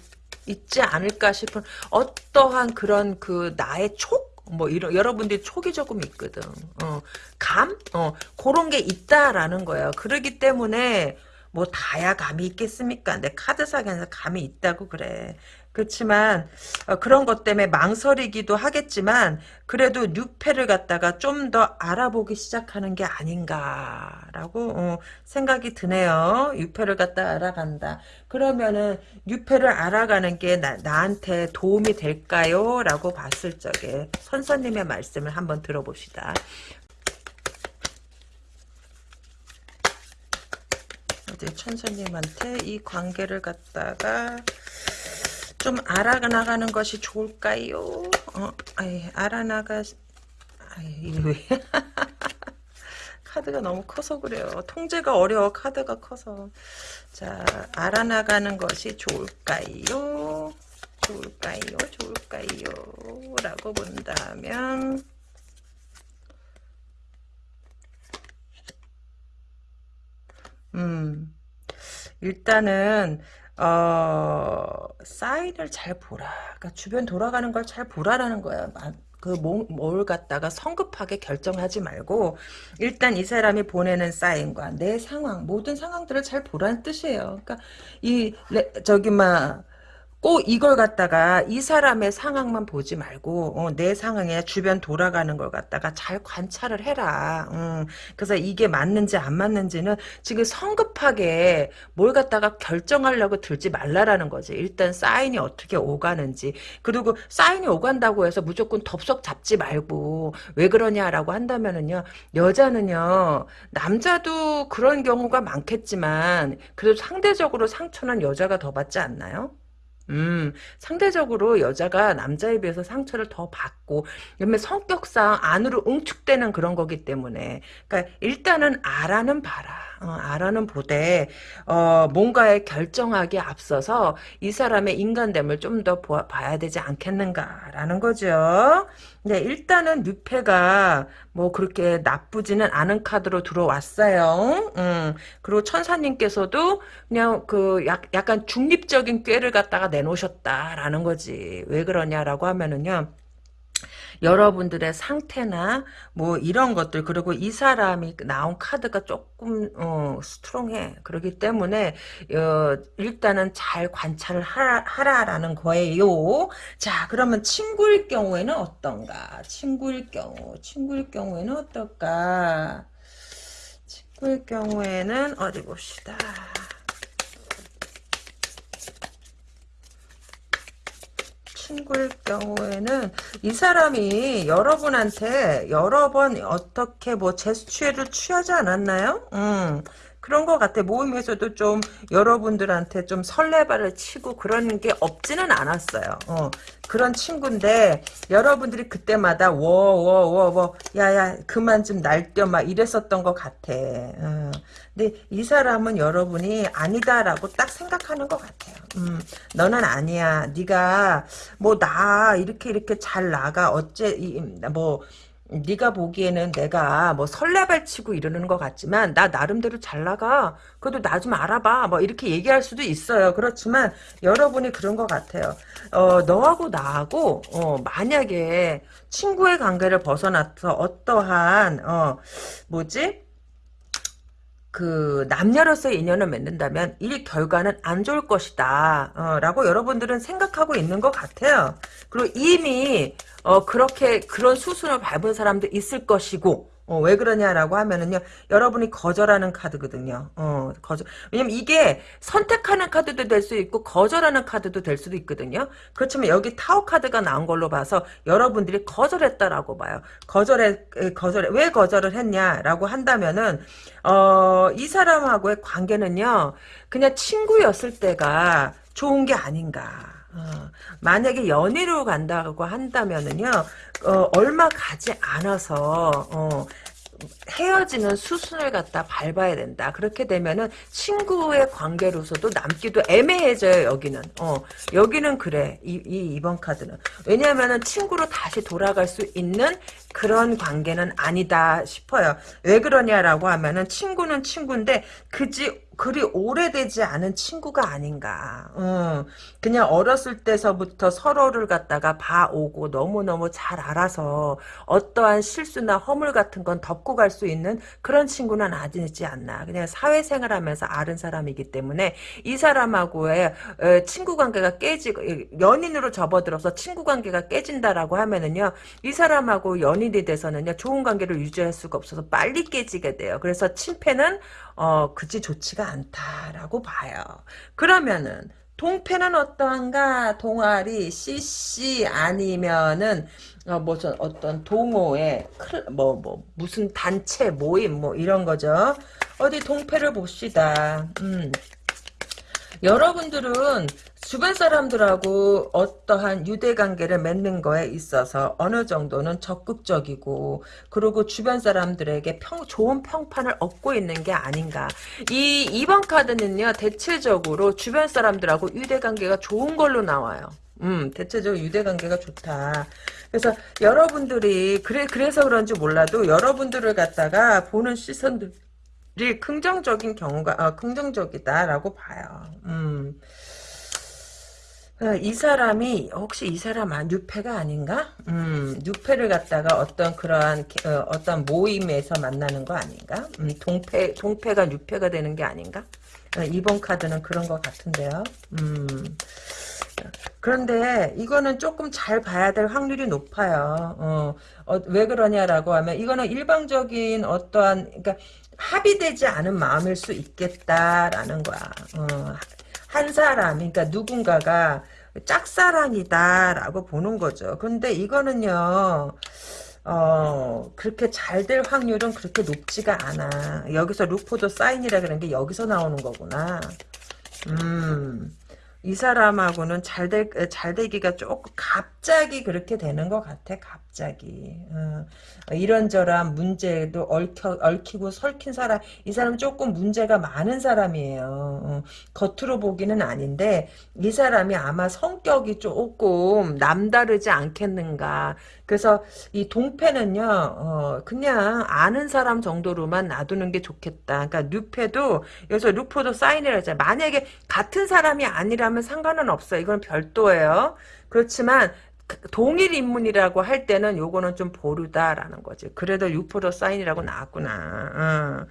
있지 않을까 싶은 어떠한 그런 그 나의 촉? 뭐 이런 여러분들이 촉이 조금 있거든. 어, 감? 어, 그런 게 있다라는 거예요. 그러기 때문에 뭐 다야 감이 있겠습니까? 내 카드사에서 감이 있다고 그래. 그렇지만 어, 그런 것 때문에 망설이기도 하겠지만 그래도 뉴페를 갖다가 좀 더 알아보기 시작하는 게 아닌가라고 어, 생각이 드네요. 뉴페를 갖다 알아간다. 그러면은 뉴페를 알아가는 게 나, 나한테 도움이 될까요? 라고 봤을 적에 선선님의 말씀을 한번 들어봅시다. 이제 천사님한테 이 관계를 갖다가 좀 알아나가는 것이 좋을까요? 어, 아이, 알아나가, 아이, 왜? 카드가 너무 커서 그래요. 통제가 어려워, 카드가 커서. 자, 알아나가는 것이 좋을까요? 좋을까요? 좋을까요? 라고 본다면, 음, 일단은 어, 사인을 잘 보라. 그러니까 주변 돌아가는 걸 잘 보라라는 거야. 그뭘 갖다가 성급하게 결정하지 말고 일단 이 사람이 보내는 사인과 내 상황 모든 상황들을 잘 보라는 뜻이에요. 그러니까 이 저기 막 꼭 이걸 갖다가 이 사람의 상황만 보지 말고 어, 내 상황에 주변 돌아가는 걸 갖다가 잘 관찰을 해라. 음, 그래서 이게 맞는지 안 맞는지는 지금 성급하게 뭘 갖다가 결정하려고 들지 말라라는 거지. 일단 사인이 어떻게 오가는지 그리고 사인이 오간다고 해서 무조건 덥석 잡지 말고 왜 그러냐라고 한다면은요 여자는요 남자도 그런 경우가 많겠지만 그래도 상대적으로 상처는 여자가 더 받지 않나요? 음, 상대적으로 여자가 남자에 비해서 상처를 더 받고, 그다음에 성격상 안으로 응축되는 그런 거기 때문에, 그러니까 일단은 알아는 봐라. 어, 알아는 보되, 어, 뭔가에 결정하기 앞서서 이 사람의 인간됨을 좀 더 봐야 되지 않겠는가라는 거죠. 네, 일단은 뉴페가 뭐 그렇게 나쁘지는 않은 카드로 들어왔어요. 음, 그리고 천사님께서도 그냥 그 약, 약간 중립적인 꾀를 갖다가 내놓으셨다라는 거지. 왜 그러냐라고 하면은요. 여러분들의 상태나 뭐 이런 것들 그리고 이 사람이 나온 카드가 조금 어, 스트롱해. 그렇기 때문에 어, 일단은 잘 관찰을 하라, 하라라는 거예요. 자 그러면 친구일 경우에는 어떤가? 친구일 경우 친구일 경우에는 어떨까? 친구일 경우에는 어디 봅시다 친구일 경우에는 이 사람이 여러분한테 여러 번 어떻게 뭐 제스처를 취하지 않았나요? 음, 그런 것 같아. 모임에서도 좀 여러분들한테 좀 설레발을 치고 그런 게 없지는 않았어요. 어, 그런 친구인데 여러분들이 그때마다 워워워워 야야 그만 좀 날뛰어 막 이랬었던 것 같아. 어. 근데 이 사람은 여러분이 아니다라고 딱 생각하는 것 같아요. 음, 너는 아니야. 네가 뭐 나 이렇게 이렇게 잘 나가 어째 뭐 네가 보기에는 내가 뭐 설레발 치고 이러는 것 같지만 나 나름대로 잘 나가. 그래도 나 좀 알아봐. 뭐 이렇게 얘기할 수도 있어요. 그렇지만 여러분이 그런 것 같아요. 어, 너하고 나하고 어, 만약에 친구의 관계를 벗어나서 어떠한 어, 뭐지? 그 남녀로서의 인연을 맺는다면 이 결과는 안 좋을 것이다 어, 라고 여러분들은 생각하고 있는 것 같아요. 그리고 이미 어, 그렇게 그런 수순을 밟은 사람도 있을 것이고 어, 왜 그러냐라고 하면은요, 여러분이 거절하는 카드거든요. 어, 거절. 왜냐면 이게 선택하는 카드도 될 수 있고, 거절하는 카드도 될 수도 있거든요. 그렇지만 여기 타워 카드가 나온 걸로 봐서 여러분들이 거절했다라고 봐요. 거절해, 거절해. 왜 거절을 했냐라고 한다면은, 어, 이 사람하고의 관계는요, 그냥 친구였을 때가 좋은 게 아닌가. 어, 만약에 연애로 간다고 한다면은요, 어, 얼마 가지 않아서, 어, 헤어지는 수순을 갖다 밟아야 된다. 그렇게 되면은 친구의 관계로서도 남기도 애매해져요. 여기는. 어 여기는 그래. 이, 이 이번 카드는 왜냐하면은 친구로 다시 돌아갈 수 있는 그런 관계는 아니다 싶어요. 왜 그러냐라고 하면은 친구는 친구인데 그지 그리 오래되지 않은 친구가 아닌가. 음, 그냥 어렸을 때서부터 서로를 갖다가 봐오고 너무너무 잘 알아서 어떠한 실수나 허물 같은 건 덮고 갈 수 있는 그런 친구는 아니지 않나. 그냥 사회생활 하면서 아는 사람이기 때문에 이 사람하고의 에, 친구 관계가 깨지고 연인으로 접어들어서 친구 관계가 깨진다라고 하면은요 이 사람하고 연인이 돼서는요 좋은 관계를 유지할 수가 없어서 빨리 깨지게 돼요. 그래서 친패는 어 그지 좋지가 않다라고 봐요. 그러면은 동패는 어떠한가? 동아리, CC 아니면은 어, 무슨 어떤 동호회, 뭐, 뭐, 무슨 단체, 모임, 뭐, 이런 거죠. 어디 동패를 봅시다. 음. 여러분들은 주변 사람들하고 어떠한 유대관계를 맺는 거에 있어서 어느 정도는 적극적이고 그리고 주변 사람들에게 평, 좋은 평판을 얻고 있는 게 아닌가 이 2번 카드는요 대체적으로 주변 사람들하고 유대관계가 좋은 걸로 나와요 음, 대체적으로 유대관계가 좋다. 그래서 여러분들이 그래 그래서 그런지 몰라도 여러분들을 갖다가 보는 시선들이 긍정적인 경우가 아, 긍정적이다라고 봐요. 음. 어, 이 사람이 혹시 이 사람 아 뉴페가 아닌가? 음, 뉴페를 갖다가 어떤 그러한 어, 어떤 모임에서 만나는 거 아닌가? 음, 동패 동패가 뉴페가 되는 게 아닌가? 어, 이번 카드는 그런 것 같은데요. 음. 그런데 이거는 조금 잘 봐야 될 확률이 높아요. 어, 어, 왜 그러냐라고 하면 이거는 일방적인 어떠한 그러니까 합의되지 않은 마음일 수 있겠다라는 거야. 어, 한 사람, 그러니까 누군가가 짝사랑이다라고 보는 거죠. 근데 이거는요, 어, 그렇게 잘 될 확률은 그렇게 높지가 않아. 여기서 루포도 사인이라 그런 게 여기서 나오는 거구나. 음, 이 사람하고는 잘 될, 잘 되기가 조금 갑자기 그렇게 되는 것 같아, 갑자기. 어, 이런저런 문제도 얽혀, 얽히고 설킨 사람, 이 사람 조금 문제가 많은 사람이에요. 어, 겉으로 보기는 아닌데, 이 사람이 아마 성격이 조금 남다르지 않겠는가. 그래서 이 동패는요, 어, 그냥 아는 사람 정도로만 놔두는 게 좋겠다. 그러니까 뉴패도, 여기서 루포도 사인을 하잖아. 만약에 같은 사람이 아니라면 상관은 없어요. 이건 별도예요. 그렇지만, 동일 인물이라고 할 때는 요거는 좀 보류다라는 거지. 그래도 6% 사인이라고 나왔구나. 어.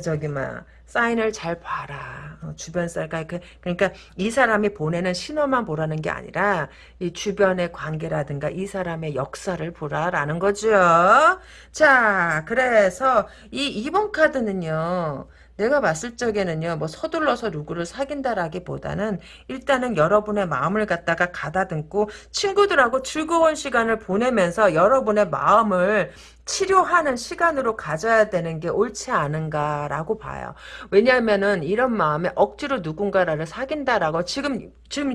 저기 막 사인을 잘 봐라. 어, 주변 쌀까 그, 그러니까 이 사람이 보내는 신호만 보라는 게 아니라 이 주변의 관계라든가 이 사람의 역사를 보라라는 거죠. 자, 그래서 이 2번 카드는요. 내가 봤을 적에는요, 뭐 서둘러서 누구를 사귄다라기보다는 일단은 여러분의 마음을 갖다가 가다듬고 친구들하고 즐거운 시간을 보내면서 여러분의 마음을 치료하는 시간으로 가져야 되는 게 옳지 않은가라고 봐요. 왜냐하면은 이런 마음에 억지로 누군가를 사귄다라고 지금 지금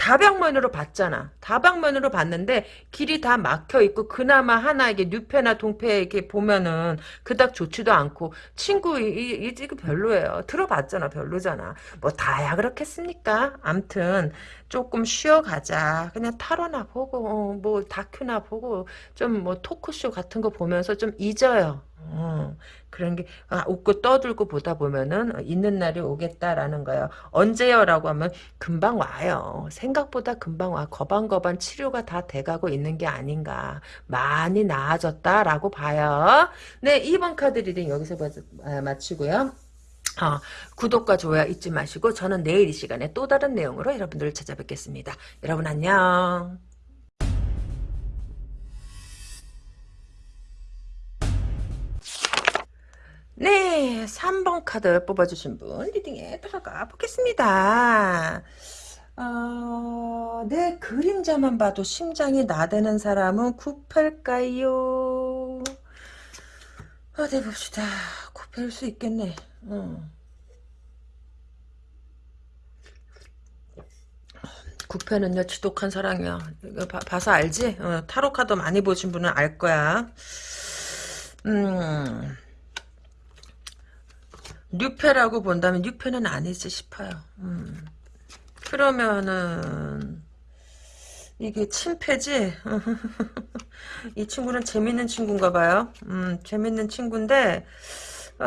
다방면으로 봤잖아. 다방면으로 봤는데 길이 다 막혀 있고 그나마 하나 이게 뉴페나 동페 이렇게 보면은 그닥 좋지도 않고 친구 이, 이, 이 지금 별로예요. 들어봤잖아. 별로잖아. 뭐 다야 그렇겠습니까? 암튼 조금 쉬어가자. 그냥 타로나 보고 어, 뭐 다큐나 보고 좀 뭐 토크쇼 같은 거 보면서 좀 잊어요. 어, 그런 게 아, 웃고 떠들고 보다 보면은 잊는 날이 오겠다라는 거예요. 언제요라고 하면 금방 와요. 생각보다 금방 와. 거반거반 치료가 다 돼가고 있는 게 아닌가. 많이 나아졌다라고 봐요. 네, 2번 카드 reading 여기서 아, 마치고요. 어, 구독과 좋아요 잊지 마시고 저는 내일 이 시간에 또 다른 내용으로 여러분들을 찾아뵙겠습니다. 여러분 안녕. 네, 3번 카드 뽑아주신 분 리딩에 들어가 보겠습니다. 어, 내 그림자만 봐도 심장이 나대는 사람은 구팔까요? 어디 봅시다. 구팔 수 있겠네. 어. 구패는요 지독한 사랑이야 이거 봐, 봐서 알지? 어, 타로 카드 많이 보신 분은 알 거야 음 뉴페라고 본다면 뉴페는 아니지 싶어요. 음. 그러면은 이게 침패지? 이 친구는 재밌는 친구인가 봐요. 음, 재밌는 친구인데 어,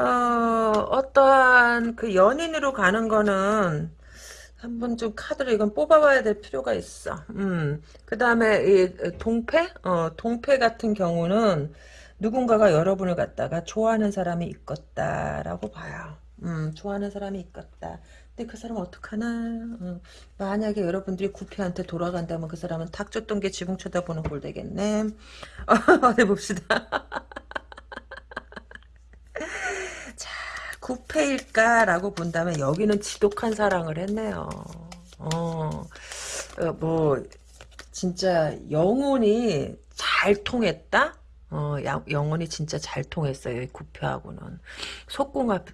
어떠한 그 연인으로 가는 거는 한번 좀 카드를 이건 뽑아봐야 될 필요가 있어. 음. 그 다음에 이 동패? 어, 동패 같은 경우는 누군가가 여러분을 갖다가 좋아하는 사람이 있겠다라고 봐요. 음, 좋아하는 사람이 있겠다. 근데 그 사람 어떡하나? 음, 만약에 여러분들이 구피한테 돌아간다면 그 사람은 탁 줬던 게 지붕 쳐다보는 꼴 되겠네. 어디 봅시다. 자, 구패일까라고 본다면 여기는 지독한 사랑을 했네요. 어, 어, 뭐 진짜 영혼이 잘 통했다? 어, 야, 영혼이 진짜 잘 통했어요. 이 구패하고는. 속궁합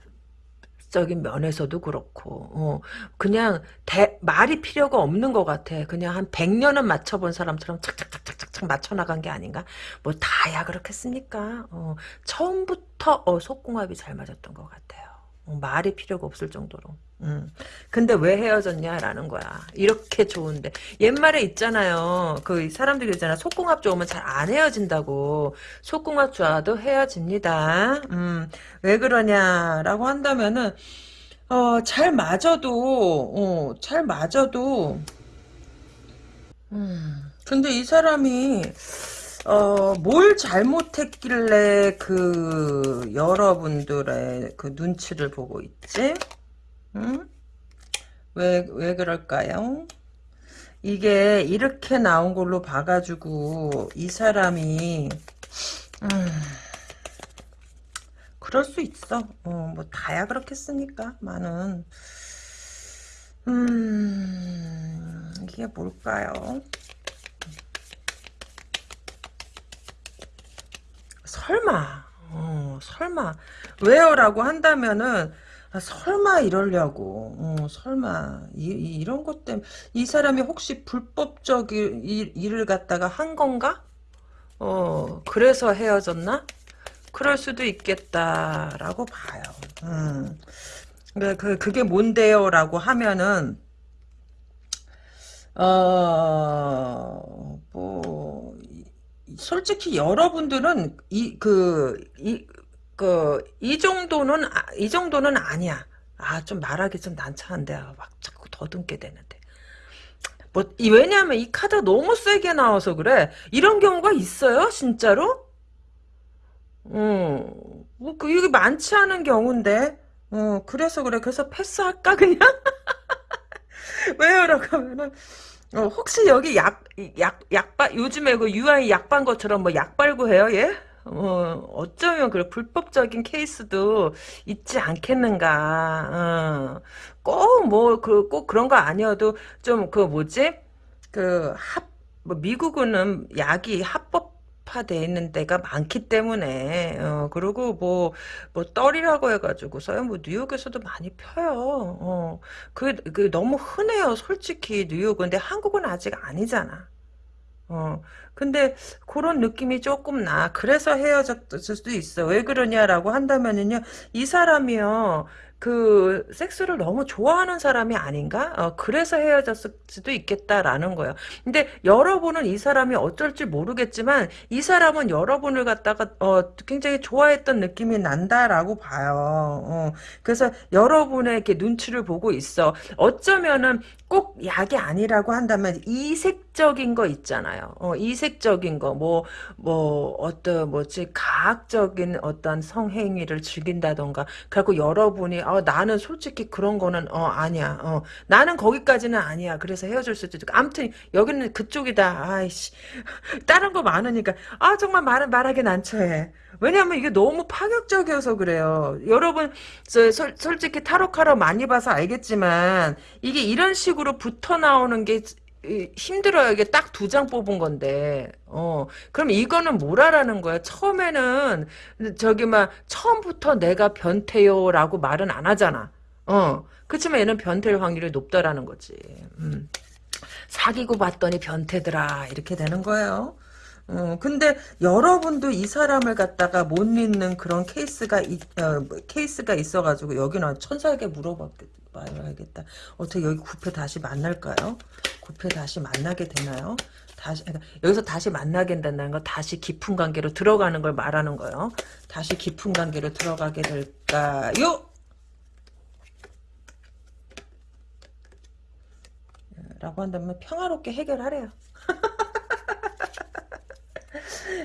적인 면에서도 그렇고, 어, 그냥 대, 말이 필요가 없는 것 같아. 그냥 한 100년은 맞춰본 사람처럼 착착착착착 맞춰나간 게 아닌가? 뭐 다야 그렇겠습니까? 어, 처음부터 어, 속궁합이 잘 맞았던 것 같아요. 어, 말이 필요가 없을 정도로. 음. 근데 왜 헤어졌냐라는 거야. 이렇게 좋은데. 옛말에 있잖아요. 그 사람들이 있잖아. 속궁합 좋으면 잘 안 헤어진다고. 속궁합 좋아도 헤어집니다. 음. 왜 그러냐라고 한다면은 어, 잘 맞아도 어, 잘 맞아도 음. 근데 이 사람이 어, 뭘 잘못했길래 그 여러분들의 그 눈치를 보고 있지? 응? 왜, 왜 그럴까요? 이게 이렇게 나온 걸로 봐가지고 이 사람이 음, 그럴 수 있어. 어, 뭐 다야 그렇겠습니까? 많은 음, 이게 뭘까요? 설마, 어, 설마 왜요라고 한다면은 아, 설마 이러려고 어, 설마 이, 런 것 때문에 이 사람이 혹시 불법적인 일, 일을 갖다가 한 건가? 어 그래서 헤어졌나? 그럴 수도 있겠다라고 봐요. 음. 그, 그, 그게 뭔데요 라고 하면은 어, 뭐, 솔직히 여러분들은 이, 그, 이, 그, 이 정도는, 아, 이 정도는 아니야. 아, 좀 말하기 좀 난처한데, 아, 막 자꾸 더듬게 되는데. 뭐, 이, 왜냐면 이 카드가 너무 세게 나와서 그래. 이런 경우가 있어요? 진짜로? 어, 뭐, 그, 이게 많지 않은 경우인데. 어, 그래서 그래. 그래서 패스할까, 그냥? 왜요? 라고 하면은, 어, 혹시 여기 약, 약, 약발, 요즘에 그 UI 약반 것처럼 뭐 약발구 해요, 얘? 어, 어쩌면 그 불법적인 케이스도 있지 않겠는가. 어. 꼭 뭐 그 꼭 그런 거 아니어도 좀 그 뭐지? 그 합, 뭐 미국은 약이 합법 돼 있는 데가 많기 때문에. 어 그리고 뭐뭐 뭐 떨이라고 해가지고서요. 뭐 뉴욕에서도 많이 펴요. 어그 그 너무 흔해요 솔직히 뉴욕은. 근데 한국은 아직 아니잖아. 어, 근데 그런 느낌이 조금 나. 그래서 헤어졌을 수도 있어. 왜 그러냐라고 한다면은요, 이 사람이요, 그 섹스를 너무 좋아하는 사람이 아닌가? 어, 그래서 헤어졌을 수도 있겠다라는 거예요. 근데 여러분은 이 사람이 어쩔지 모르겠지만 이 사람은 여러분을 갖다가 어, 굉장히 좋아했던 느낌이 난다라고 봐요. 어, 그래서 여러분의 이렇게 눈치를 보고 있어. 어쩌면은 꼭 약이 아니라고 한다면 이색 적인 거 있잖아요. 어, 이색적인 거, 뭐, 뭐, 어떤, 뭐지, 가학적인 어떤 성행위를 즐긴다던가. 그리고 여러분이 어, 나는 솔직히 그런 거는 어 아니야. 어 나는 거기까지는 아니야. 그래서 헤어질 수도 있고. 아무튼 여기는 그쪽이다. 아이씨. 다른 거 많으니까 아 정말 말 말하기 난처해. 왜냐하면 이게 너무 파격적이어서 그래요. 여러분 저, 솔, 솔직히 타로카로 많이 봐서 알겠지만 이게 이런 식으로 붙어 나오는 게 힘들어요. 이게 딱 두 장 뽑은 건데. 어. 그럼 이거는 뭐라라는 거야? 처음에는 저기 막 처음부터 내가 변태요라고 말은 안 하잖아. 어. 그렇지만 얘는 변태일 확률이 높다라는 거지. 음. 사귀고 봤더니 변태더라. 이렇게 되는 거예요. 어, 근데 여러분도 이 사람을 갖다가 못 믿는 그런 케이스가 있, 어, 케이스가 있어가지고 여기는 천사에게 물어 봐야겠다. 어떻게 여기 구패 다시 만날까요? 구패 다시 만나게 되나요? 다시 그러니까 여기서 다시 만나게 된다는 거 다시 깊은 관계로 들어가는 걸 말하는 거예요. 다시 깊은 관계로 들어가게 될까요? 라고 한다면 평화롭게 해결하래요.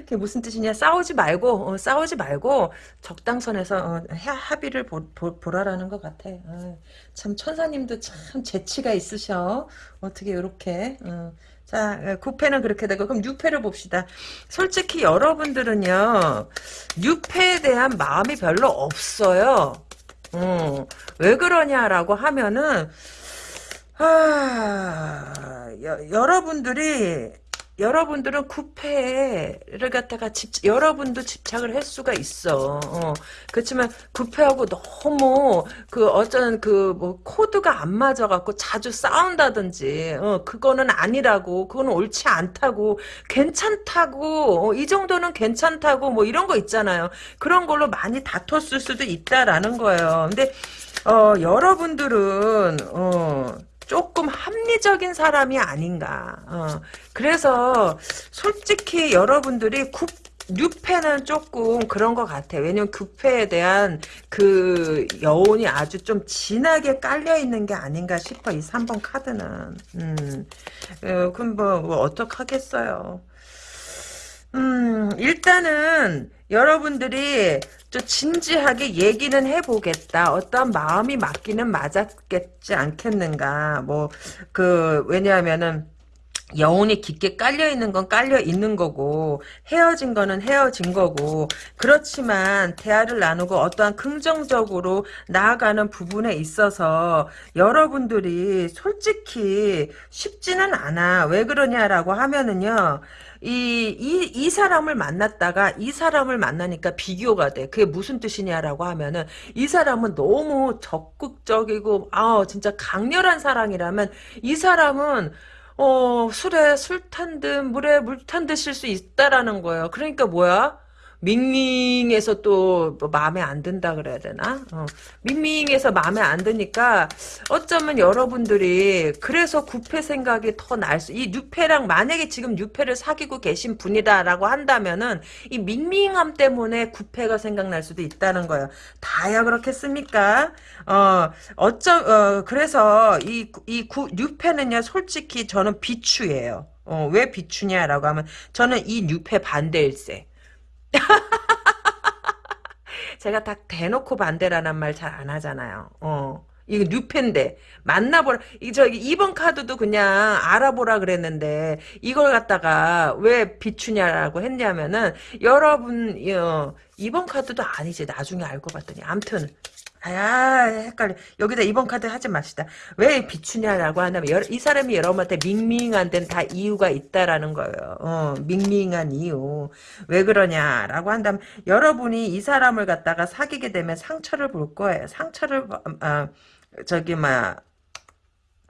그게 무슨 뜻이냐? 싸우지 말고 어, 싸우지 말고 적당선에서 어, 합의를 보, 라라는 것 같아. 어, 참 천사님도 참 재치가 있으셔. 어떻게 이렇게 어. 자 9패는 그렇게 되고 그럼 6패를 봅시다. 솔직히 여러분들은요 6패에 대한 마음이 별로 없어요. 어, 왜 그러냐라고 하면은 아, 여, 여러분들이 여러분들은 구패를 갖다가 집, 여러분도 집착을 할 수가 있어. 어. 그렇지만 구패하고 너무 그 어쩌는 그뭐 코드가 안 맞아갖고 자주 싸운다든지, 어, 그거는 아니라고, 그거는 옳지 않다고, 괜찮다고, 어, 이 정도는 괜찮다고, 뭐 이런 거 있잖아요. 그런 걸로 많이 다퉜을 수도 있다라는 거예요. 근데, 어, 여러분들은, 어, 조금 합리적인 사람이 아닌가. 어. 그래서 솔직히 여러분들이 굽 뉴패는 조금 그런 것 같아. 왜냐면 구패에 대한 그 여운이 아주 좀 진하게 깔려 있는 게 아닌가 싶어. 이 3번 카드는. 음, 어, 그럼 뭐, 뭐 어떡하겠어요. 음, 일단은 여러분들이 좀 진지하게 얘기는 해보겠다. 어떤 마음이 맞기는 맞았겠지 않겠는가. 뭐, 그, 왜냐하면은, 영혼이 깊게 깔려 있는 건 깔려 있는 거고 헤어진 거는 헤어진 거고 그렇지만 대화를 나누고 어떠한 긍정적으로 나아가는 부분에 있어서 여러분들이 솔직히 쉽지는 않아 왜 그러냐라고 하면은요 이, 이, 이 사람을 만났다가 이 사람을 만나니까 비교가 돼. 그게 무슨 뜻이냐라고 하면은 이 사람은 너무 적극적이고, 아, 진짜 강렬한 사랑이라면 이 사람은 어, 술에 술 탄 듯, 물에 물 탄 듯일 수 있다라는 거예요. 그러니까 뭐야? 밍밍해서 또 뭐 마음에 안 든다 그래야 되나? 어. 밍밍해서 마음에 안 드니까 어쩌면 여러분들이 그래서 구패 생각이 더 날 수, 이 뉴패랑 만약에 지금 뉴패를 사귀고 계신 분이다라고 한다면은 이 밍밍함 때문에 구패가 생각날 수도 있다는 거예요. 다야 그렇겠습니까? 어, 어쩌, 어, 그래서 이, 이 구, 뉴패는요, 솔직히 저는 비추예요. 어, 왜 비추냐라고 하면 저는 이 뉴패 반대일세. 제가 다 대놓고 반대라는 말 잘 안 하잖아요. 어. 이거 뉴펜데 만나보라 이 저기 2번 카드도 그냥 알아보라 그랬는데 이걸 갖다가 왜 비추냐라고 했냐면은 여러분 어, 2번 카드도 아니지 나중에 알고 봤더니 암튼 아, 헷갈려. 여기다 이번 카드 하지 맙시다. 왜 비추냐라고 하냐면, 여러, 이 사람이 여러분한테 밍밍한 데는 다 이유가 있다라는 거예요. 어, 밍밍한 이유. 왜 그러냐라고 한다면, 여러분이 이 사람을 갖다가 사귀게 되면 상처를 볼 거예요. 상처를, 어, 저기, 막,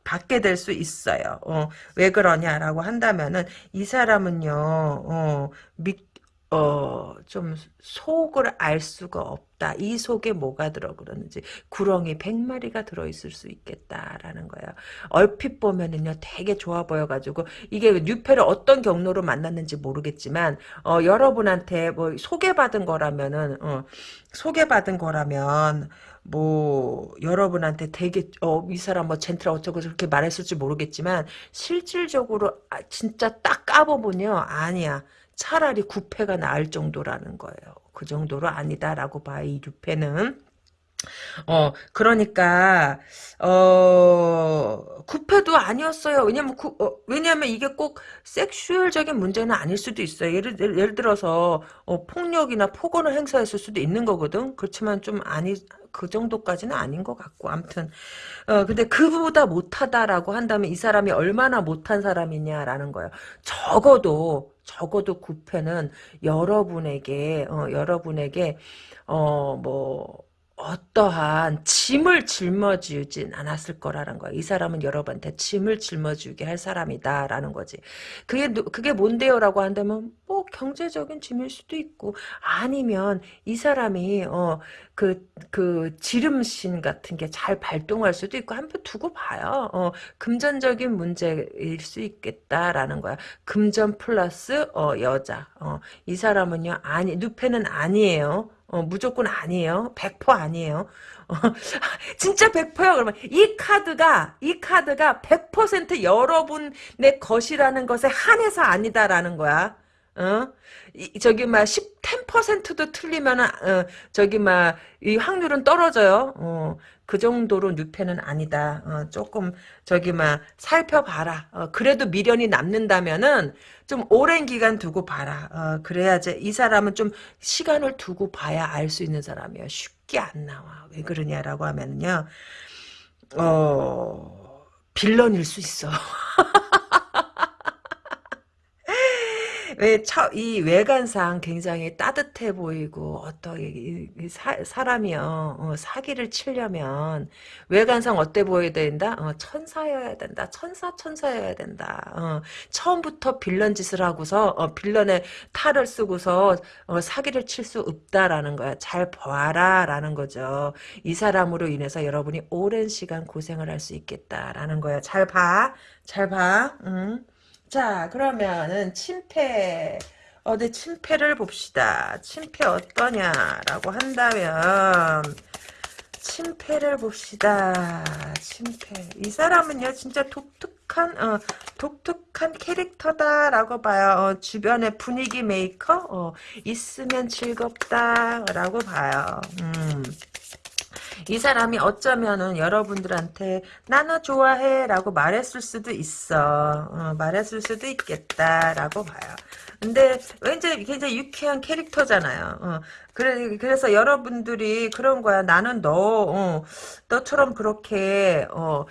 받게 될 수 있어요. 어, 왜 그러냐라고 한다면은, 이 사람은요, 어, 믿, 어, 좀 속을 알 수가 없다. 이 속에 뭐가 들어 그러는지 구렁이 100마리가 들어 있을 수 있겠다라는 거예요. 얼핏 보면은요 되게 좋아 보여 가지고 이게 뉴페를 어떤 경로로 만났는지 모르겠지만 어, 여러분한테 뭐 소개받은 거라면은 어, 소개받은 거라면 뭐 여러분한테 되게 어, 이 사람 뭐 젠틀 어쩌고 저렇게 말했을지 모르겠지만 실질적으로 아, 진짜 딱 까보면요 아니야 차라리 구패가 나을 정도라는 거예요. 그 정도로 아니다라고 봐, 이 유패는. 어, 그러니까, 어, 구패도 아니었어요. 왜냐면, 구, 어, 왜냐면 이게 꼭 섹슈얼적인 문제는 아닐 수도 있어요. 예를, 예를 들어서, 어, 폭력이나 폭언을 행사했을 수도 있는 거거든. 그렇지만 좀 아니, 그 정도까지는 아닌 것 같고 아무튼 어 근데 그보다 못하다라고 한다면 이 사람이 얼마나 못한 사람이냐라는 거예요. 적어도 적어도 구패는 여러분에게 어 여러분에게 어 뭐 어, 어떠한 짐을 짊어지진 않았을 거라는 거야. 이 사람은 여러분한테 짐을 짊어지게 할 사람이다라는 거지. 그게 그게 뭔데요라고 한다면 뭐 경제적인 짐일 수도 있고 아니면 이 사람이 어그그 그 지름신 같은 게 잘 발동할 수도 있고 한번 두고 봐요. 어 금전적인 문제일 수 있겠다라는 거야. 금전 플러스 어 여자. 어이 사람은요 아니 누페는 아니에요. 어, 무조건 아니에요. 100% 아니에요. 어, 진짜 100%야 그러면 이 카드가 이 카드가 100% 여러분의 것이라는 것에 한해서 아니다라는 거야. 어? 이, 저기 막 10, 10%도 틀리면은 어, 저기 막 이 확률은 떨어져요. 어, 그 정도로 뉴페는 아니다. 어, 조금 저기 막 살펴봐라. 어, 그래도 미련이 남는다면은 좀 오랜 기간 두고 봐라. 어, 그래야지 이 사람은 좀 시간을 두고 봐야 알 수 있는 사람이에요. 쉽게 안 나와. 왜 그러냐라고 하면요. 어 빌런일 수 있어. 왜, 처, 이 외관상 굉장히 따뜻해 보이고, 이 사, 사람이요, 어, 사기를 치려면, 외관상 어때 보여야 된다? 어, 천사여야 된다. 천사, 천사여야 된다. 어, 처음부터 빌런 짓을 하고서, 어, 빌런의 탈을 쓰고서, 어, 사기를 칠 수 없다라는 거야. 잘 봐라, 라는 거죠. 이 사람으로 인해서 여러분이 오랜 시간 고생을 할 수 있겠다라는 거야. 잘 봐. 잘 봐. 응. 자, 그러면은 침패 어디 침패를 봅시다. 침패 어떠냐라고 한다면 침패를 봅시다. 침패. 이 사람은요, 진짜 독특한, 어, 독특한 캐릭터다라고 봐요. 어, 주변의 분위기 메이커? 어, 있으면 즐겁다라고 봐요. 음. 이 사람이 어쩌면은 여러분들한테 나 너 좋아해 라고 말했을 수도 있어. 어, 말했을 수도 있겠다 라고 봐요. 근데 왠지 굉장히 유쾌한 캐릭터잖아요. 어, 그래, 그래서 여러분들이 그런 거야. 나는 너, 어, 너처럼 그렇게, 어,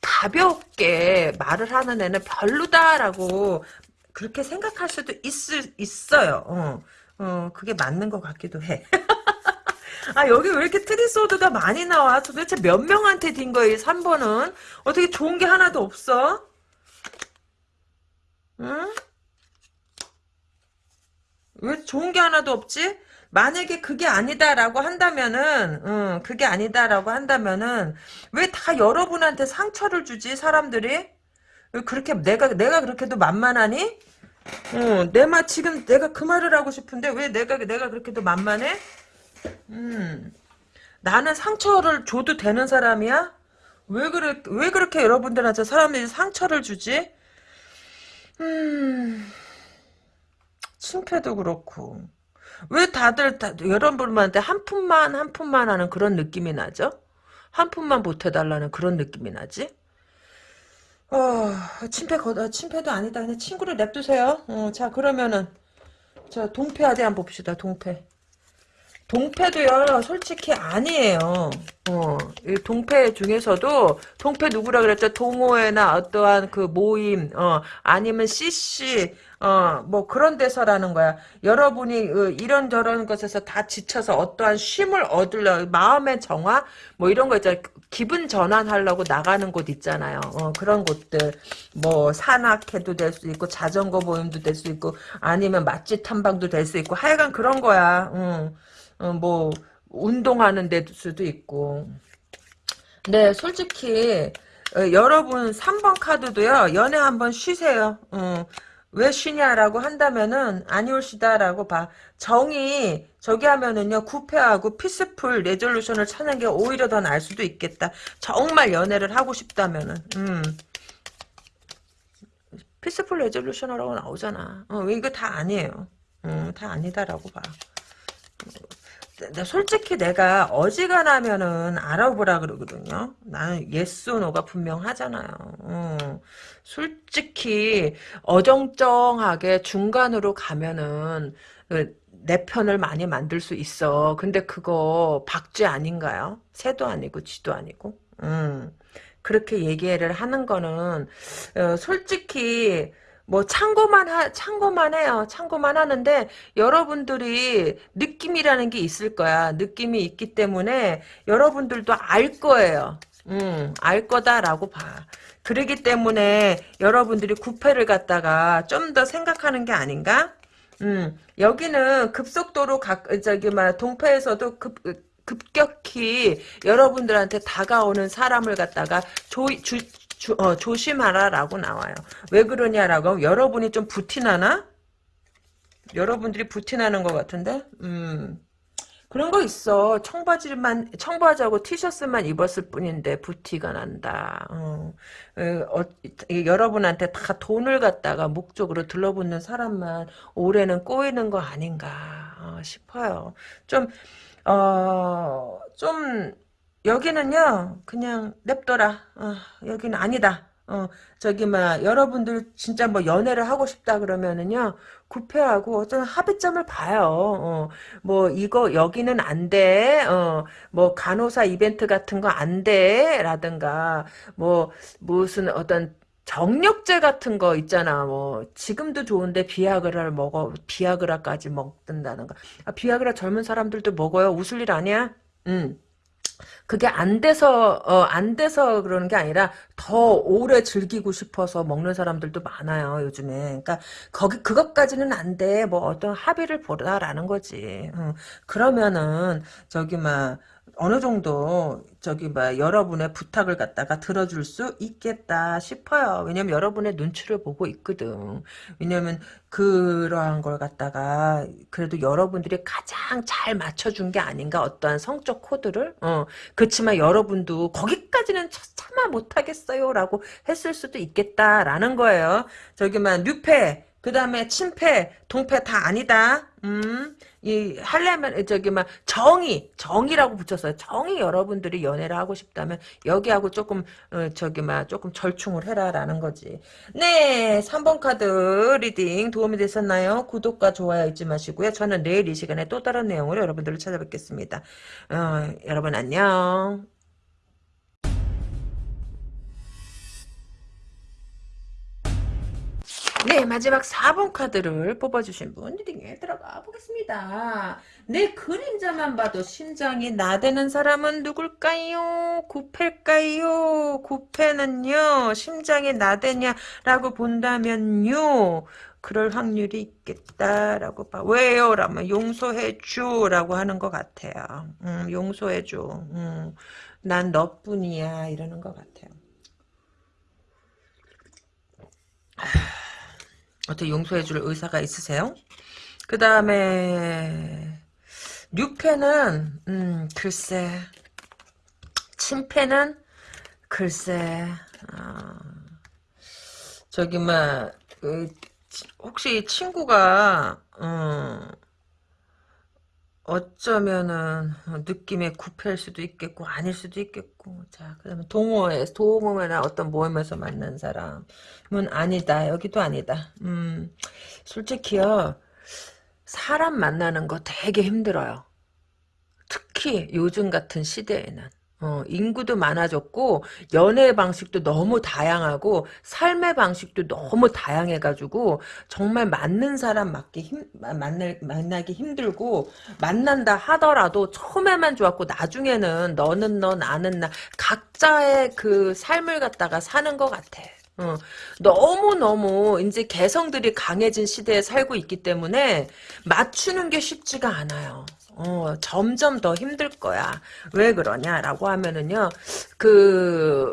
가볍게 말을 하는 애는 별로다라고 그렇게 생각할 수도 있을, 있어요. 어, 어, 그게 맞는 것 같기도 해. 아 여기 왜 이렇게 트리소드가 많이 나와? 도대체 몇 명한테 딘 거야 3번은? 어떻게 좋은 게 하나도 없어? 응? 왜 좋은 게 하나도 없지? 만약에 그게 아니다라고 한다면은, 응, 그게 아니다라고 한다면은, 왜 다 여러분한테 상처를 주지, 사람들이? 왜 그렇게, 내가, 내가 그렇게도 만만하니? 어, 내 말, 지금 내가 그 말을 하고 싶은데, 왜 내가, 내가 그렇게도 만만해? 음, 나는 상처를 줘도 되는 사람이야? 왜 그래, 왜 그렇게 여러분들한테 사람들이 상처를 주지? 음, 칭패도 그렇고. 왜 다들, 다, 여러분한테 한 푼만, 한 푼만 하는 그런 느낌이 나죠? 한 푼만 보태달라는 그런 느낌이 나지? 어, 침패 거, 침패도 아니다. 그냥 친구를 냅두세요. 어, 자, 그러면은, 자, 동패 아대 한번 봅시다, 동패. 동패도요, 솔직히 아니에요. 어, 이 동패 중에서도, 동패 누구라 그랬죠? 동호회나 어떠한 그 모임, 어, 아니면 CC, 어, 뭐 그런 데서라는 거야. 여러분이 어, 이런저런 것에서 다 지쳐서 어떠한 쉼을 얻으려, 마음의 정화? 뭐 이런 거 있잖아요. 기분 전환하려고 나가는 곳 있잖아요. 어, 그런 곳들. 뭐, 산악회도 될 수 있고, 자전거 모임도 될 수 있고, 아니면 맛집 탐방도 될 수 있고, 하여간 그런 거야. 응. 어, 뭐 운동하는 데 수도 있고. 네, 솔직히 어, 여러분 3번 카드도요. 연애 한번 쉬세요. 어, 왜 쉬냐라고 한다면은 안 올시다라고 봐. 정이 저기 하면은요 구패하고 peaceful resolution을 찾는 게 오히려 더 나을 수도 있겠다. 정말 연애를 하고 싶다면은 음. peaceful resolution이라고 나오잖아. 어, 이거 다 아니에요. 음, 다 아니다라고 봐. 솔직히 내가 어지간하면은 알아보라 그러거든요. 나는 yes no가 분명하잖아요. 어. 솔직히 어정쩡하게 중간으로 가면은 그내 편을 많이 만들 수 있어. 근데 그거 박쥐 아닌가요? 새도 아니고 쥐도 아니고. 음. 그렇게 얘기를 하는 거는 어, 솔직히 뭐 참고만 하 참고만 해요. 참고만 하는데 여러분들이 느낌이라는 게 있을 거야. 느낌이 있기 때문에 여러분들도 알 거예요. 음, 알 거다라고 봐. 그러기 때문에 여러분들이 구패를 갖다가 좀 더 생각하는 게 아닌가? 음, 여기는 급속도로 각, 저기, 막, 동패에서도 급, 급격히 여러분들한테 다가오는 사람을 갖다가 조, 주, 주, 어, 조심하라라고 나와요. 왜 그러냐라고 여러분이 좀 부티나나? 여러분들이 부티나는 것 같은데? 음. 그런 거 있어. 청바지만 청바지하고 티셔츠만 입었을 뿐인데 부티가 난다. 어. 어, 여러분한테 다 돈을 갖다가 목적으로 들러붙는 사람만 올해는 꼬이는 거 아닌가 어, 싶어요. 좀 어, 좀 여기는요 그냥 냅둬라. 어, 여기는 아니다. 어, 저기, 막, 여러분들 진짜 뭐 연애를 하고 싶다 그러면은요, 구패하고 어떤 합의점을 봐요. 어, 뭐, 이거, 여기는 안 돼. 어, 뭐, 간호사 이벤트 같은 거 안 돼. 라든가, 뭐, 무슨 어떤, 정력제 같은 거 있잖아. 뭐 지금도 좋은데 비아그라를 먹어 비아그라까지 먹든다는가. 아, 비아그라 젊은 사람들도 먹어요. 웃을 일 아니야? 응. 그게 안 돼서 어, 안 돼서 그러는 게 아니라 더 오래 즐기고 싶어서 먹는 사람들도 많아요 요즘에. 그러니까 거기 그것까지는 안 돼. 뭐 어떤 합의를 보라라는 거지. 응. 그러면은 저기 막 어느 정도 저기 뭐 여러분의 부탁을 갖다가 들어줄 수 있겠다 싶어요. 왜냐면 여러분의 눈치를 보고 있거든. 왜냐면 그러한 걸 갖다가 그래도 여러분들이 가장 잘 맞춰준 게 아닌가 어떠한 성적 코드를 어 그렇지만 여러분도 거기까지는 참아 못하겠어요 라고 했을 수도 있겠다라는 거예요. 저기만 뉴페 그 다음에 친패, 동패 다 아니다. 음, 이, 할려면, 저기, 막, 정의, 정의라고 붙였어요. 정의 여러분들이 연애를 하고 싶다면, 여기하고 조금, 어, 저기, 막, 조금 절충을 해라라는 거지. 네, 3번 카드 리딩 도움이 되셨나요? 구독과 좋아요 잊지 마시고요. 저는 내일 이 시간에 또 다른 내용으로 여러분들을 찾아뵙겠습니다. 어, 여러분 안녕. 네, 마지막 4번 카드를 뽑아주신 분 리딩에 들어가 보겠습니다. 내 그림자만 봐도 심장이 나대는 사람은 누굴까요? 구패일까요? 구패는요, 심장이 나대냐라고 본다면요, 그럴 확률이 있겠다라고 봐. 왜요? 라면 용서해줘 라고 하는 것 같아요. 음, 용서해줘. 음, 난 너뿐이야 이러는 것 같아요. 어떻게 용서해줄 의사가 있으세요? 그 다음에 6패는 음, 글쎄 침패는 글쎄 어, 저기 막 그, 혹시 친구가 어, 어쩌면은 느낌의 구패일 수도 있겠고 아닐 수도 있겠고. 자 그러면 동호회 동호회나 어떤 모임에서 만난 사람은 아니다. 여기도 아니다. 음 솔직히요 사람 만나는 거 되게 힘들어요. 특히 요즘 같은 시대에는 어, 인구도 많아졌고 연애 방식도 너무 다양하고 삶의 방식도 너무 다양해가지고 정말 맞는 사람 맞기 힘 만날 만나기 힘들고 만난다 하더라도 처음에만 좋았고 나중에는 너는 너 나는 나 각자의 그 삶을 갖다가 사는 것 같아. 어, 너무너무 이제 개성들이 강해진 시대에 살고 있기 때문에 맞추는 게 쉽지가 않아요. 어, 점점 더 힘들 거야. 왜 그러냐라고 하면은요, 그,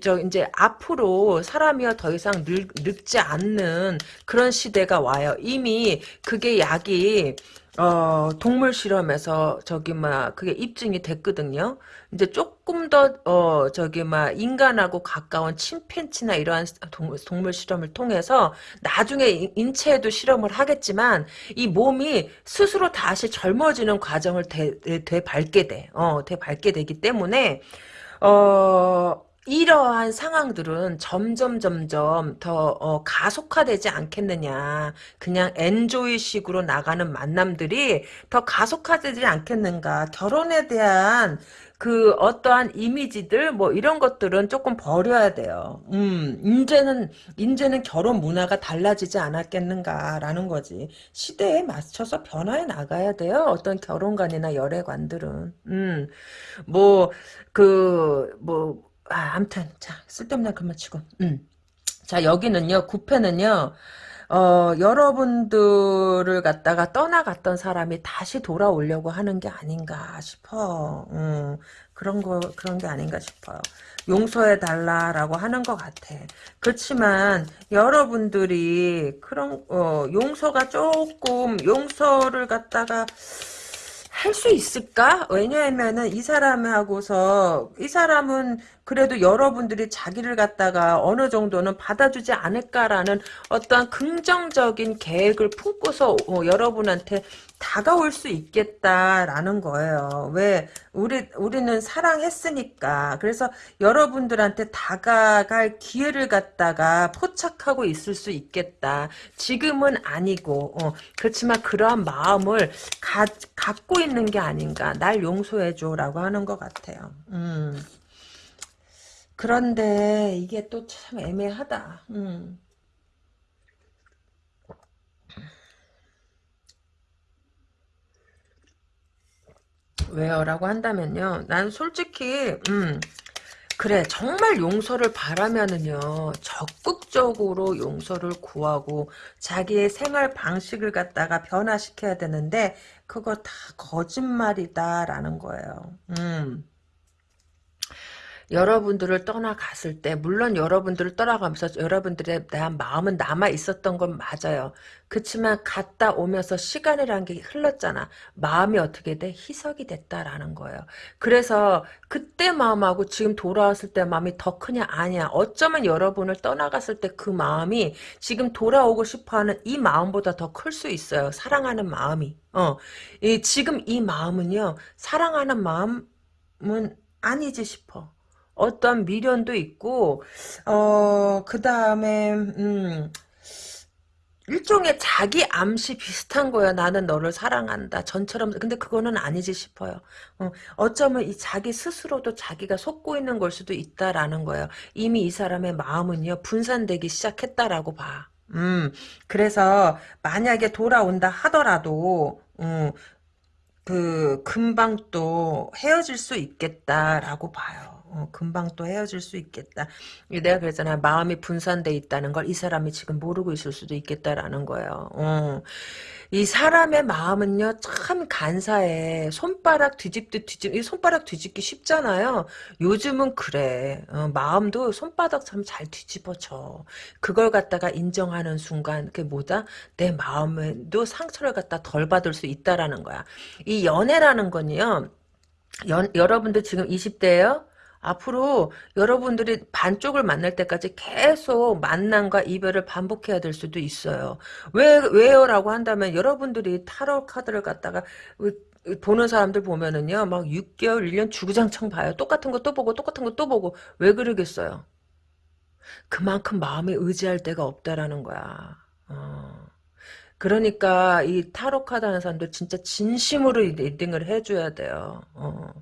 저 이제 앞으로 사람이요 더 이상 늙, 늙지 않는 그런 시대가 와요. 이미 그게 약이 어, 동물 실험에서 저기 막 그게 입증이 됐거든요. 이제 조금 더 어, 저기 막 인간하고 가까운 침팬치나 이러한 동, 동물 실험을 통해서 나중에 인체에도 실험을 하겠지만 이 몸이 스스로 다시 젊어지는 과정을 되, 되 밟게 돼. 어, 되 밟게 되기 때문에 어 이러한 상황들은 점점 점점 더 어, 가속화되지 않겠느냐. 그냥 엔조이식으로 나가는 만남들이 더 가속화되지 않겠는가. 결혼에 대한 그 어떠한 이미지들 뭐 이런 것들은 조금 버려야 돼요. 음, 이제는 이제는 결혼 문화가 달라지지 않았겠는가라는 거지. 시대에 맞춰서 변화해 나가야 돼요. 어떤 결혼관이나 열애관들은. 음, 뭐 그뭐 아, 암튼 자 쓸데없는 그만 치고. 음. 자 여기는요 구패는요 어, 여러분들을 갖다가 떠나갔던 사람이 다시 돌아오려고 하는 게 아닌가 싶어. 음, 그런 거, 그런 게 아닌가 싶어요. 용서해달라라고 하는 것 같아. 그렇지만, 여러분들이 그런, 어, 용서가 조금, 용서를 갖다가, 할 수 있을까? 왜냐하면은 이 사람하고서 이 사람은 그래도 여러분들이 자기를 갖다가 어느 정도는 받아주지 않을까라는 어떠한 긍정적인 계획을 품고서 어, 여러분한테 다가올 수 있겠다라는 거예요. 왜 우리 우리는 사랑했으니까 그래서 여러분들한테 다가갈 기회를 갖다가 포착하고 있을 수 있겠다. 지금은 아니고 어, 그렇지만 그러한 마음을 가, 갖고 있는 게 아닌가. 날 용서해줘라고 하는 것 같아요. 음. 그런데 이게 또 참 애매하다. 음. 왜요? 라고 한다면요. 난 솔직히 음, 그래 정말 용서를 바라면은요. 적극적으로 용서를 구하고 자기의 생활 방식을 갖다가 변화시켜야 되는데 그거 다 거짓말이다라는 거예요. 음. 여러분들을 떠나갔을 때 물론 여러분들을 떠나가면서 여러분들에 대한 마음은 남아 있었던 건 맞아요. 그렇지만 갔다 오면서 시간이라는 게 흘렀잖아. 마음이 어떻게 돼? 희석이 됐다라는 거예요. 그래서 그때 마음하고 지금 돌아왔을 때 마음이 더 크냐 아니야. 어쩌면 여러분을 떠나갔을 때 그 마음이 지금 돌아오고 싶어하는 이 마음보다 더 클 수 있어요. 사랑하는 마음이. 어, 이, 지금 이 마음은요. 사랑하는 마음은 아니지 싶어. 어떤 미련도 있고 어 그 다음에 음 일종의 자기 암시 비슷한 거야. 나는 너를 사랑한다. 전처럼 근데 그거는 아니지 싶어요. 어, 쩌면이 자기 스스로도 자기가 속고 있는 걸 수도 있다라는 거예요. 이미 이 사람의 마음은요 분산되기 시작했다라고 봐. 음 그래서 만약에 돌아온다 하더라도 음, 그 금방 또 헤어질 수 있겠다라고 봐요. 어, 금방 또 헤어질 수 있겠다. 내가 그랬잖아. 마음이 분산돼 있다는 걸 이 사람이 지금 모르고 있을 수도 있겠다라는 거예요. 어. 이 사람의 마음은요, 참 간사해. 손바닥 뒤집듯 뒤집, 이 손바닥 뒤집기 쉽잖아요. 요즘은 그래. 어, 마음도 손바닥 참 잘 뒤집어져. 그걸 갖다가 인정하는 순간, 그게 뭐다? 내 마음에도 상처를 갖다 덜 받을 수 있다라는 거야. 이 연애라는 건요, 연, 여러분들 지금 20대예요? 앞으로 여러분들이 반쪽을 만날 때까지 계속 만남과 이별을 반복해야 될 수도 있어요. 왜, 왜요? 라고 한다면 여러분들이 타로 카드를 갖다가 보는 사람들 보면은요, 막 6개월, 1년 주구장창 봐요. 똑같은 거 또 보고, 똑같은 거 또 보고. 왜 그러겠어요? 그만큼 마음에 의지할 데가 없다라는 거야. 어. 그러니까 이 타로 카드 하는 사람들 진짜 진심으로 리딩을 해줘야 돼요. 어.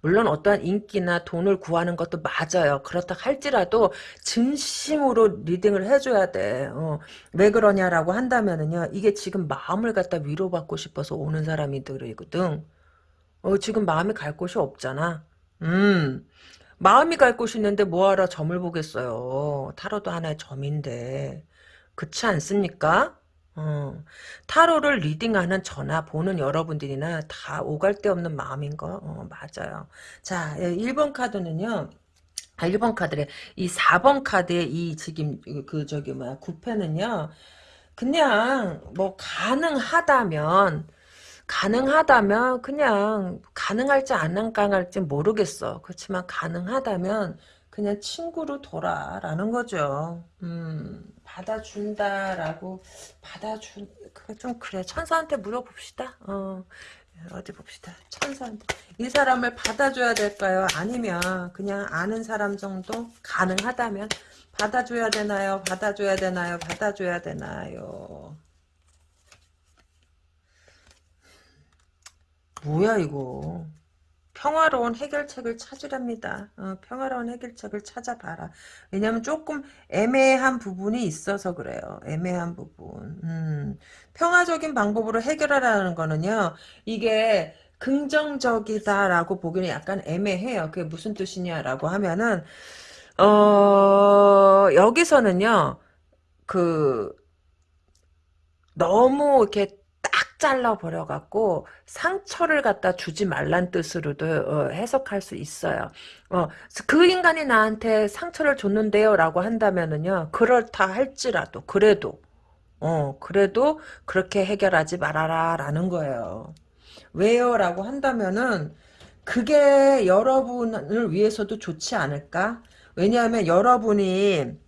물론 어떠한 인기나 돈을 구하는 것도 맞아요. 그렇다 할지라도 진심으로 리딩을 해줘야 돼. 어. 왜 그러냐라고 한다면은요. 이게 지금 마음을 갖다 위로받고 싶어서 오는 사람이들이거든. 어, 지금 마음이 갈 곳이 없잖아. 음. 마음이 갈 곳이 있는데 뭐하러 점을 보겠어요. 타로도 하나의 점인데. 그렇지 않습니까? 어, 타로를 리딩하는 저나 보는 여러분들이나 다 오갈 데 없는 마음인 거 어, 맞아요. 자, 1번 예, 카드는요. 아, 1번 카드래. 이 4번 카드의 이 지금 그 저기 뭐야 구패는요. 그냥 뭐 가능하다면 가능하다면 그냥 가능할지 안 가능할지 모르겠어. 그렇지만 가능하다면 그냥 친구로 돌아라는 거죠. 음. 받아준다라고 받아준 그거 좀 그래 천사한테 물어봅시다. 어 어디 봅시다. 천사한테 이 사람을 받아줘야 될까요? 아니면 그냥 아는 사람 정도 가능하다면 받아줘야 되나요? 받아줘야 되나요? 받아줘야 되나요? 뭐야 이거 평화로운 해결책을 찾으랍니다. 어, 평화로운 해결책을 찾아봐라. 왜냐하면 조금 애매한 부분이 있어서 그래요. 애매한 부분. 음, 평화적인 방법으로 해결하라는 거는요. 이게 긍정적이다라고 보기는 약간 애매해요. 그게 무슨 뜻이냐라고 하면은 어 여기서는요. 그 너무 이렇게 딱 잘라버려갖고 상처를 갖다 주지 말란 뜻으로도 어, 해석할 수 있어요. 어, 그 인간이 나한테 상처를 줬는데요 라고 한다면은요. 그렇다 할지라도 그래도 어 그래도 그렇게 해결하지 말아라 라는 거예요. 왜요? 라고 한다면은 그게 여러분을 위해서도 좋지 않을까? 왜냐하면 여러분이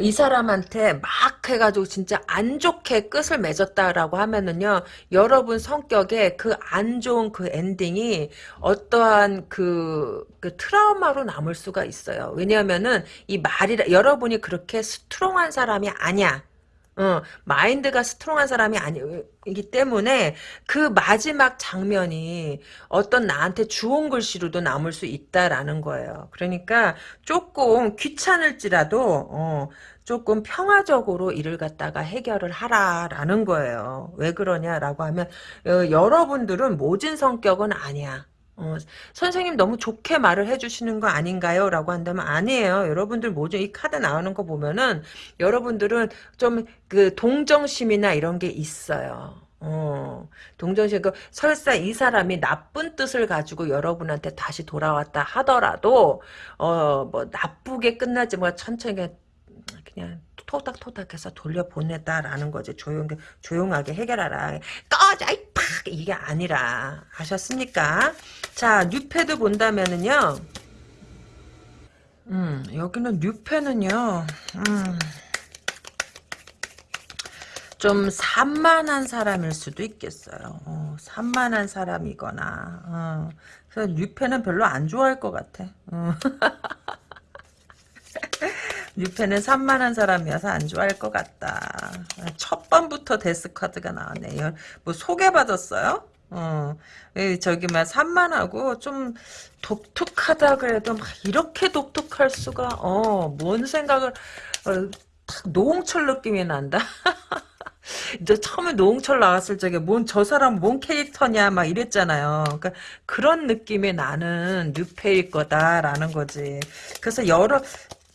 이 사람한테 막 해가지고 진짜 안 좋게 끝을 맺었다라고 하면은요, 여러분 성격에 그 안 좋은 그 엔딩이 어떠한 그, 그 트라우마로 남을 수가 있어요. 왜냐하면은 이 말이, 여러분이 그렇게 strong한 사람이 아니야. 어, 마인드가 strong한 사람이 아니기 때문에 그 마지막 장면이 어떤 나한테 주홍 글씨로도 남을 수 있다라는 거예요. 그러니까 조금 귀찮을지라도 어, 조금 평화적으로 일을 갖다가 해결을 하라라는 거예요. 왜 그러냐라고 하면 어, 여러분들은 모진 성격은 아니야. 어, 선생님 너무 좋게 말을 해주시는 거 아닌가요? 라고 한다면 아니에요. 여러분들 뭐죠? 이 카드 나오는 거 보면은 여러분들은 좀 그 동정심이나 이런 게 있어요. 어, 동정심, 그, 설사 이 사람이 나쁜 뜻을 가지고 여러분한테 다시 돌아왔다 하더라도, 어, 뭐, 나쁘게 끝나지, 뭐, 천천히 그냥, 토닥토닥해서 돌려보냈다라는 거지. 조용, 조용하게 해결하라. 꺼져, 이 팍! 이게 아니라. 아셨습니까? 자, 뉴패드 본다면은요. 음, 여기는 뉴패는요. 음. 좀 산만한 사람일 수도 있겠어요. 어, 산만한 사람이거나. 어. 그래서 뉴패는 별로 안 좋아할 것 같아. 어. 뉴패는 산만한 사람이어서 안 좋아할 것 같다. 첫 번부터 데스 카드가 나왔네. 뭐 소개받았어요? 어, 저기 막 산만하고 좀 독특하다 그래도 막 이렇게 독특할 수가 어, 뭔 생각을 어, 노홍철 느낌이 난다. 이제 처음에 노홍철 나왔을 적에 뭔 저 사람 뭔 캐릭터냐 막 이랬잖아요. 그러니까 그런 느낌이 나는 뉴페일 거다라는 거지. 그래서 여러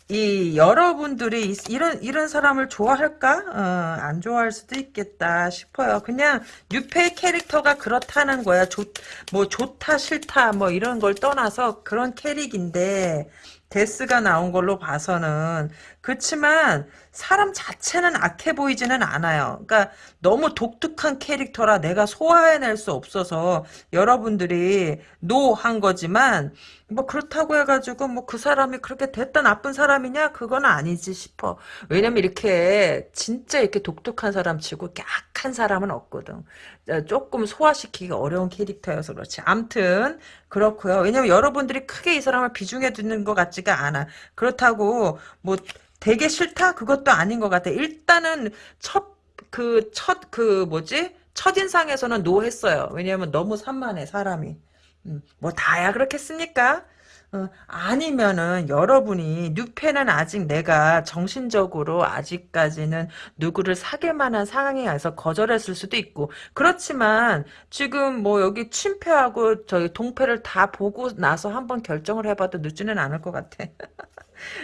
이 여러분들이 이런 이런 사람을 좋아할까? 어, 안 좋아할 수도 있겠다 싶어요. 그냥 뉴페 캐릭터가 그렇다는 거야. 좋, 뭐 좋다 싫다 뭐 이런 걸 떠나서 그런 캐릭인데 데스가 나온 걸로 봐서는 그렇지만 사람 자체는 악해 보이지는 않아요. 그러니까 너무 독특한 캐릭터라 내가 소화해낼 수 없어서 여러분들이 no한 거지만 뭐 그렇다고 해가지고 뭐 그 사람이 그렇게 됐다 나쁜 사람이냐 그건 아니지 싶어. 왜냐면 이렇게 진짜 이렇게 독특한 사람 치고 약한 사람은 없거든. 어, 조금 소화시키기 어려운 캐릭터여서 그렇지. 암튼 그렇고요. 왜냐면 여러분들이 크게 이 사람을 비중에 두는 것 같지가 않아. 그렇다고 뭐 되게 싫다? 그것도 아닌 것 같아. 일단은 첫, 그, 첫, 그, 뭐지? 첫인상에서는 노 했어요. 왜냐면 너무 산만해, 사람이. 음, 뭐 다야 그렇겠습니까? 어, 아니면은 여러분이 뉴페는 아직 내가 정신적으로 아직까지는 누구를 사귈 만한 상황에 와서 거절했을 수도 있고 그렇지만 지금 뭐 여기 침패하고 저희 동패를 다 보고 나서 한번 결정을 해봐도 늦지는 않을 것 같아.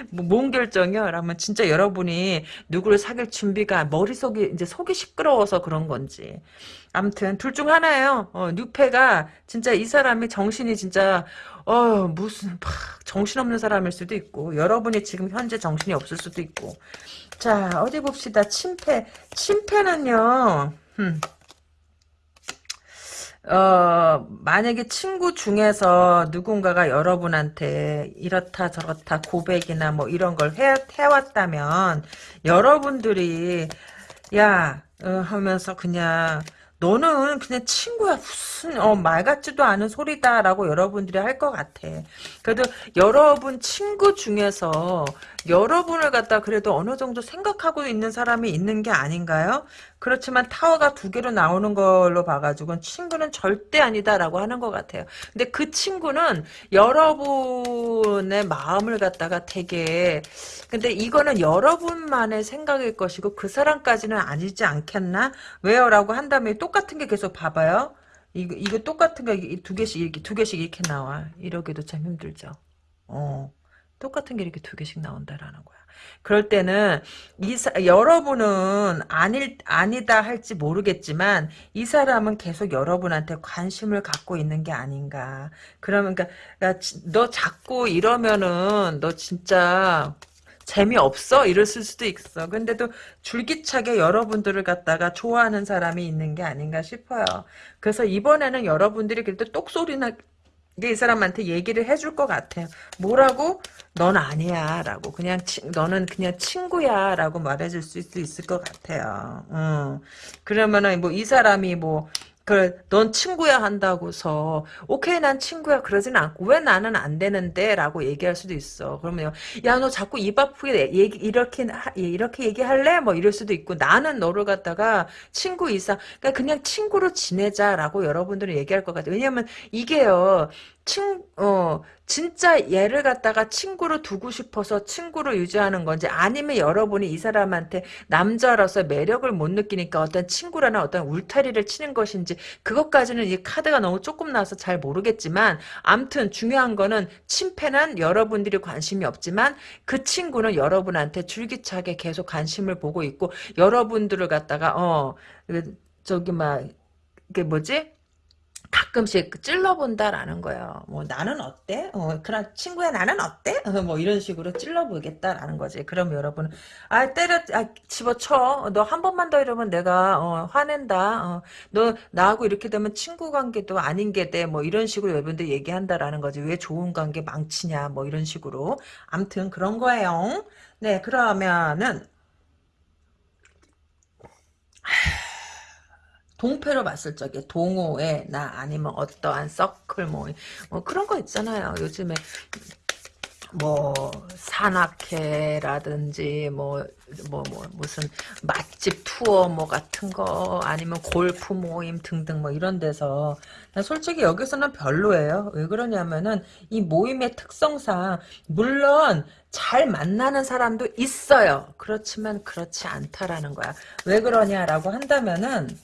뭐, 뭔 결정이요? 라면 진짜 여러분이 누구를 사귈 준비가 머릿속이 이제 속이 시끄러워서 그런 건지. 아무튼 둘 중 하나예요. 어, 뉴페가 진짜 이 사람이 정신이 진짜 어 무슨 막 정신없는 사람일 수도 있고 여러분이 지금 현재 정신이 없을 수도 있고 자 어디 봅시다 침패 침패는요 음. 어, 만약에 친구 중에서 누군가가 여러분한테 이렇다 저렇다 고백이나 뭐 이런 걸 해, 해왔다면 여러분들이 야 어, 하면서 그냥 너는 그냥 친구야 무슨 어, 말 같지도 않은 소리다라고 여러분들이 할 것 같아. 그래도 여러분 친구 중에서 여러분을 갖다 그래도 어느 정도 생각하고 있는 사람이 있는 게 아닌가요? 그렇지만 타워가 두 개로 나오는 걸로 봐가지고 친구는 절대 아니다라고 하는 것 같아요. 근데 그 친구는 여러분의 마음을 갖다가 되게 근데 이거는 여러분만의 생각일 것이고 그 사람까지는 아니지 않겠나? 왜요? 라고 한다면 똑같은 게 계속 봐봐요. 이거, 이거 똑같은 거 두 개씩 이렇게 두 개씩 이렇게 나와. 이러기도 참 힘들죠. 어. 똑같은 게 이렇게 두 개씩 나온다라는 거야. 그럴 때는 이 사, 여러분은 아닐 아니다 할지 모르겠지만 이 사람은 계속 여러분한테 관심을 갖고 있는 게 아닌가. 그러면 그러니까, 그러니까 너 자꾸 이러면은 너 진짜 재미없어? 이랬을 수도 있어. 근데도 줄기차게 여러분들을 갖다가 좋아하는 사람이 있는 게 아닌가 싶어요. 그래서 이번에는 여러분들이 그래도 똑소리나 이 사람한테 얘기를 해줄 것 같아요. 뭐라고? 넌 아니야 라고 그냥 치, 너는 그냥 친구야 라고 말해줄 수 있을 것 같아요. 음. 그러면은 뭐 이 사람이 뭐 그래, 넌 친구야 한다고서 오케이 난 친구야. 그러진 않고 왜 나는 안 되는데? 라고 얘기할 수도 있어. 그러면 야 너 자꾸 입 아프게 얘기 이렇게 이렇게 얘기할래? 뭐 이럴 수도 있고 나는 너를 갖다가 친구 이상 그러니까 그냥 친구로 지내자 라고 여러분들은 얘기할 것 같아요. 왜냐면 이게요 친, 어, 진짜 얘를 갖다가 친구로 두고 싶어서 친구로 유지하는 건지 아니면 여러분이 이 사람한테 남자로서 매력을 못 느끼니까 어떤 친구라는 어떤 울타리를 치는 것인지 그것까지는 이 카드가 너무 조금 나와서 잘 모르겠지만 암튼 중요한 거는 침패는 여러분들이 관심이 없지만 그 친구는 여러분한테 줄기차게 계속 관심을 보고 있고 여러분들을 갖다가 어 저기 막 이게 뭐지 가끔씩 찔러본다라는 거예요. 뭐 나는 어때? 어, 그런 친구야 나는 어때? 어, 뭐 이런 식으로 찔러보겠다라는 거지. 그럼 여러분은 아 때려 아, 집어쳐. 너 한 번만 더 이러면 내가 어, 화낸다. 어, 너 나하고 이렇게 되면 친구 관계도 아닌 게 돼. 뭐 이런 식으로 여러분들 얘기한다라는 거지. 왜 좋은 관계 망치냐. 뭐 이런 식으로. 암튼 그런 거예요. 네 그러면은 동패로 봤을 적에 동호회 나 아니면 어떠한 서클 모임 뭐 그런 거 있잖아요. 요즘에 뭐 산악회라든지 뭐 뭐, 뭐, 무슨 맛집 투어 뭐 같은 거 아니면 골프 모임 등등 뭐 이런 데서 솔직히 여기서는 별로예요. 왜 그러냐면은 이 모임의 특성상 물론 잘 만나는 사람도 있어요. 그렇지만 그렇지 않다라는 거야. 왜 그러냐라고 한다면은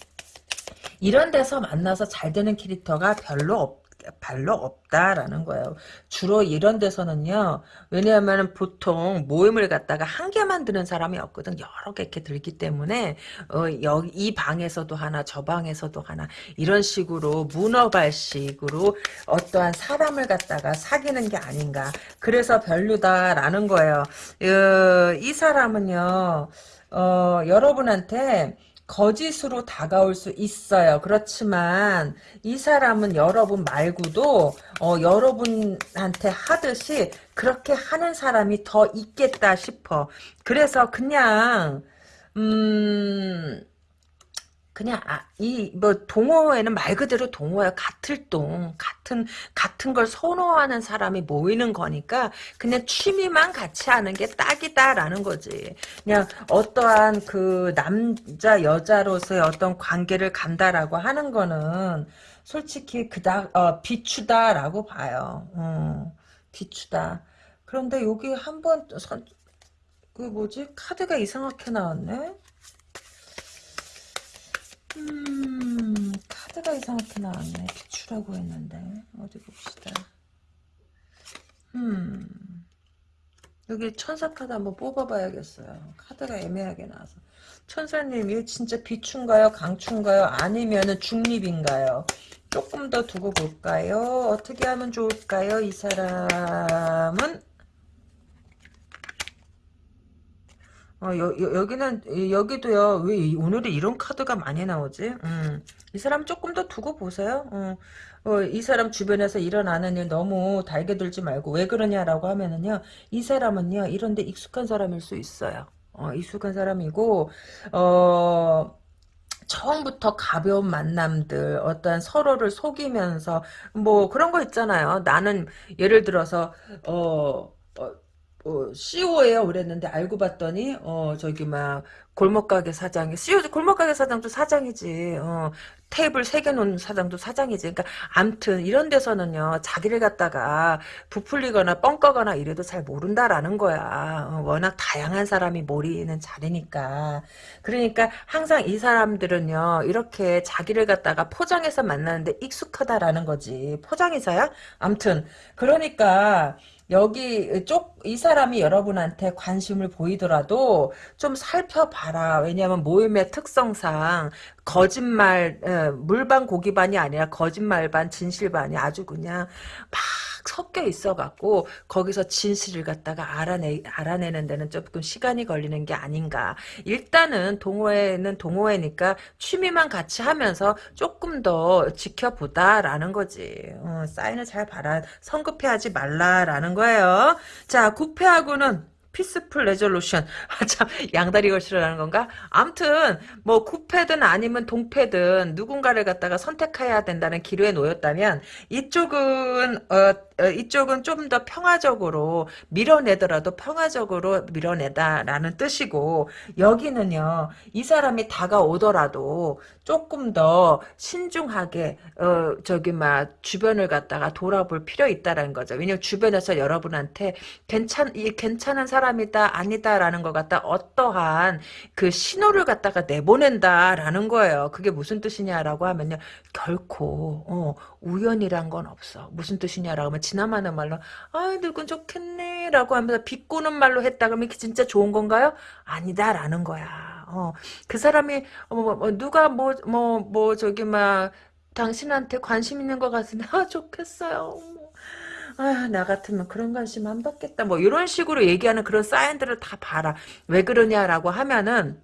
이런 데서 만나서 잘 되는 캐릭터가 별로 없 별로 없다라는 거예요. 주로 이런 데서는요. 왜냐하면 보통 모임을 갖다가 한 개만 드는 사람이 없거든. 여러 개 이렇게 들기 때문에 어, 여기 이 방에서도 하나 저 방에서도 하나 이런 식으로 문어발식으로 어떠한 사람을 갖다가 사귀는 게 아닌가. 그래서 별로다라는 거예요. 어, 이 사람은요. 어, 여러분한테 거짓으로 다가올 수 있어요. 그렇지만 이 사람은 여러분 말고도 어, 여러분한테 하듯이 그렇게 하는 사람이 더 있겠다 싶어. 그래서 그냥 음 그냥 아, 이뭐 동호회는 말 그대로 동호회 같을 동 같은 같은 걸 선호하는 사람이 모이는 거니까 그냥 취미만 같이 하는 게 딱이다라는 거지. 그냥 어떠한 그 남자 여자로서의 어떤 관계를 간다라고 하는 거는 솔직히 그다 어, 비추다라고 봐요. 어, 비추다. 그런데 여기 한번 그 뭐지 카드가 이상하게 나왔네. 음, 카드가 이상하게 나왔네. 비추라고 했는데. 어디 봅시다. 음. 여기 천사 카드 한번 뽑아봐야겠어요. 카드가 애매하게 나와서. 천사님, 이거 진짜 비추인가요? 강추인가요? 아니면 중립인가요? 조금 더 두고 볼까요? 어떻게 하면 좋을까요? 이 사람은 어, 여, 여, 기는 여기도요, 왜 오늘이 이런 카드가 많이 나오지? 음, 이 사람 조금 더 두고 보세요. 어, 어, 이 사람 주변에서 일어나는 일 너무 달게 들지 말고, 왜 그러냐라고 하면은요, 이 사람은요, 이런데 익숙한 사람일 수 있어요. 어, 익숙한 사람이고, 어, 처음부터 가벼운 만남들, 어떤 서로를 속이면서, 뭐, 그런 거 있잖아요. 나는, 예를 들어서, 어, 어 어, CEO예요. 그랬는데 알고 봤더니 어 저기 막 골목가게 사장이 CEO 골목가게 사장도 사장이지. 어 테이블 세 개 놓은 사장도 사장이지. 그러니까 암튼 이런 데서는요 자기를 갖다가 부풀리거나 뻥거거나 이래도 잘 모른다라는 거야. 어, 워낙 다양한 사람이 모이는 자리니까. 그러니까 항상 이 사람들은요 이렇게 자기를 갖다가 포장해서 만나는데 익숙하다라는 거지. 포장이사야? 암튼. 그러니까 여기 쪽 이 사람이 여러분한테 관심을 보이더라도 좀 살펴봐라. 왜냐하면 모임의 특성상 거짓말 에, 물반 고기반이 아니라 거짓말 반 진실 반이 아주 그냥 막 섞여 있어갖고 거기서 진실을 갖다가 알아내 알아내는 데는 조금 시간이 걸리는 게 아닌가. 일단은 동호회는 동호회니까 취미만 같이 하면서 조금 더 지켜보자라는 거지. 어, 사인을 잘 봐라. 성급해하지 말라라는 거예요. 자, 구패하고는 peaceful resolution. 아, 참, 양다리 걸치라는 건가? 암튼, 뭐, 구패든 아니면 동패든 누군가를 갖다가 선택해야 된다는 기로에 놓였다면, 이쪽은, 어, 어, 이쪽은 좀 더 평화적으로 밀어내더라도 평화적으로 밀어내다라는 뜻이고, 여기는요, 이 사람이 다가오더라도 조금 더 신중하게, 어, 저기, 막, 주변을 갖다가 돌아볼 필요 있다라는 거죠. 왜냐면 주변에서 여러분한테 괜찮, 이 괜찮은 사람이다, 아니다라는 것 같다, 어떠한 그 신호를 갖다가 내보낸다라는 거예요. 그게 무슨 뜻이냐라고 하면요. 결코, 어, 우연이란 건 없어. 무슨 뜻이냐라고 하면 지나마는 말로 아 늙은 좋겠네 라고 하면서 비꼬는 말로 했다 그러면 이게 진짜 좋은 건가요? 아니다 라는 거야. 어, 그 사람이 어, 뭐, 뭐, 누가 뭐 뭐 뭐 저기 막 당신한테 관심 있는 것 같은데 아 좋겠어요. 뭐. 아, 나 같으면 그런 관심 안 받겠다. 뭐, 이런 식으로 얘기하는 그런 사인들을 다 봐라. 왜 그러냐라고 하면은,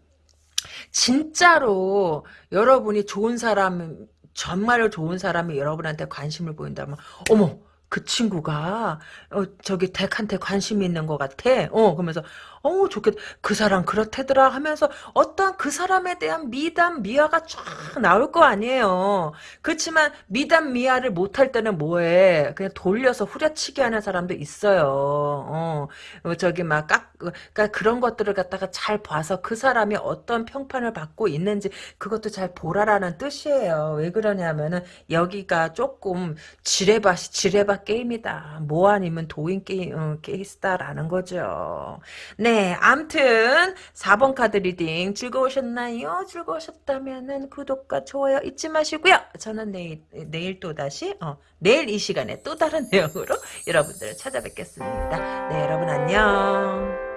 진짜로 여러분이 좋은 사람, 정말로 좋은 사람이 여러분한테 관심을 보인다면 어머 그 친구가 어 저기 덱한테 관심이 있는 것 같아. 어 그러면서 어 좋겠다. 그 사람 그렇대더라 하면서 어떠한 그 사람에 대한 미담 미화가 쫙 나올 거 아니에요. 그렇지만 미담 미화를 못할 때는 뭐해? 그냥 돌려서 후려치기 하는 사람도 있어요. 어, 어 저기 막 깍, 그러니까 그런 것들을 갖다가 잘 봐서 그 사람이 어떤 평판을 받고 있는지 그것도 잘 보라라는 뜻이에요. 왜 그러냐면은 여기가 조금 지뢰밭이 지뢰밭 게임이다. 뭐 아니면 도인 게임 어, 케이스다라는 거죠. 네, 암튼 4번 카드 리딩 즐거우셨나요? 즐거우셨다면은 구독과 좋아요 잊지 마시고요. 저는 내일 내일 또 다시 어, 내일 이 시간에 또 다른 내용으로 여러분들을 찾아뵙겠습니다. 네, 여러분 안녕.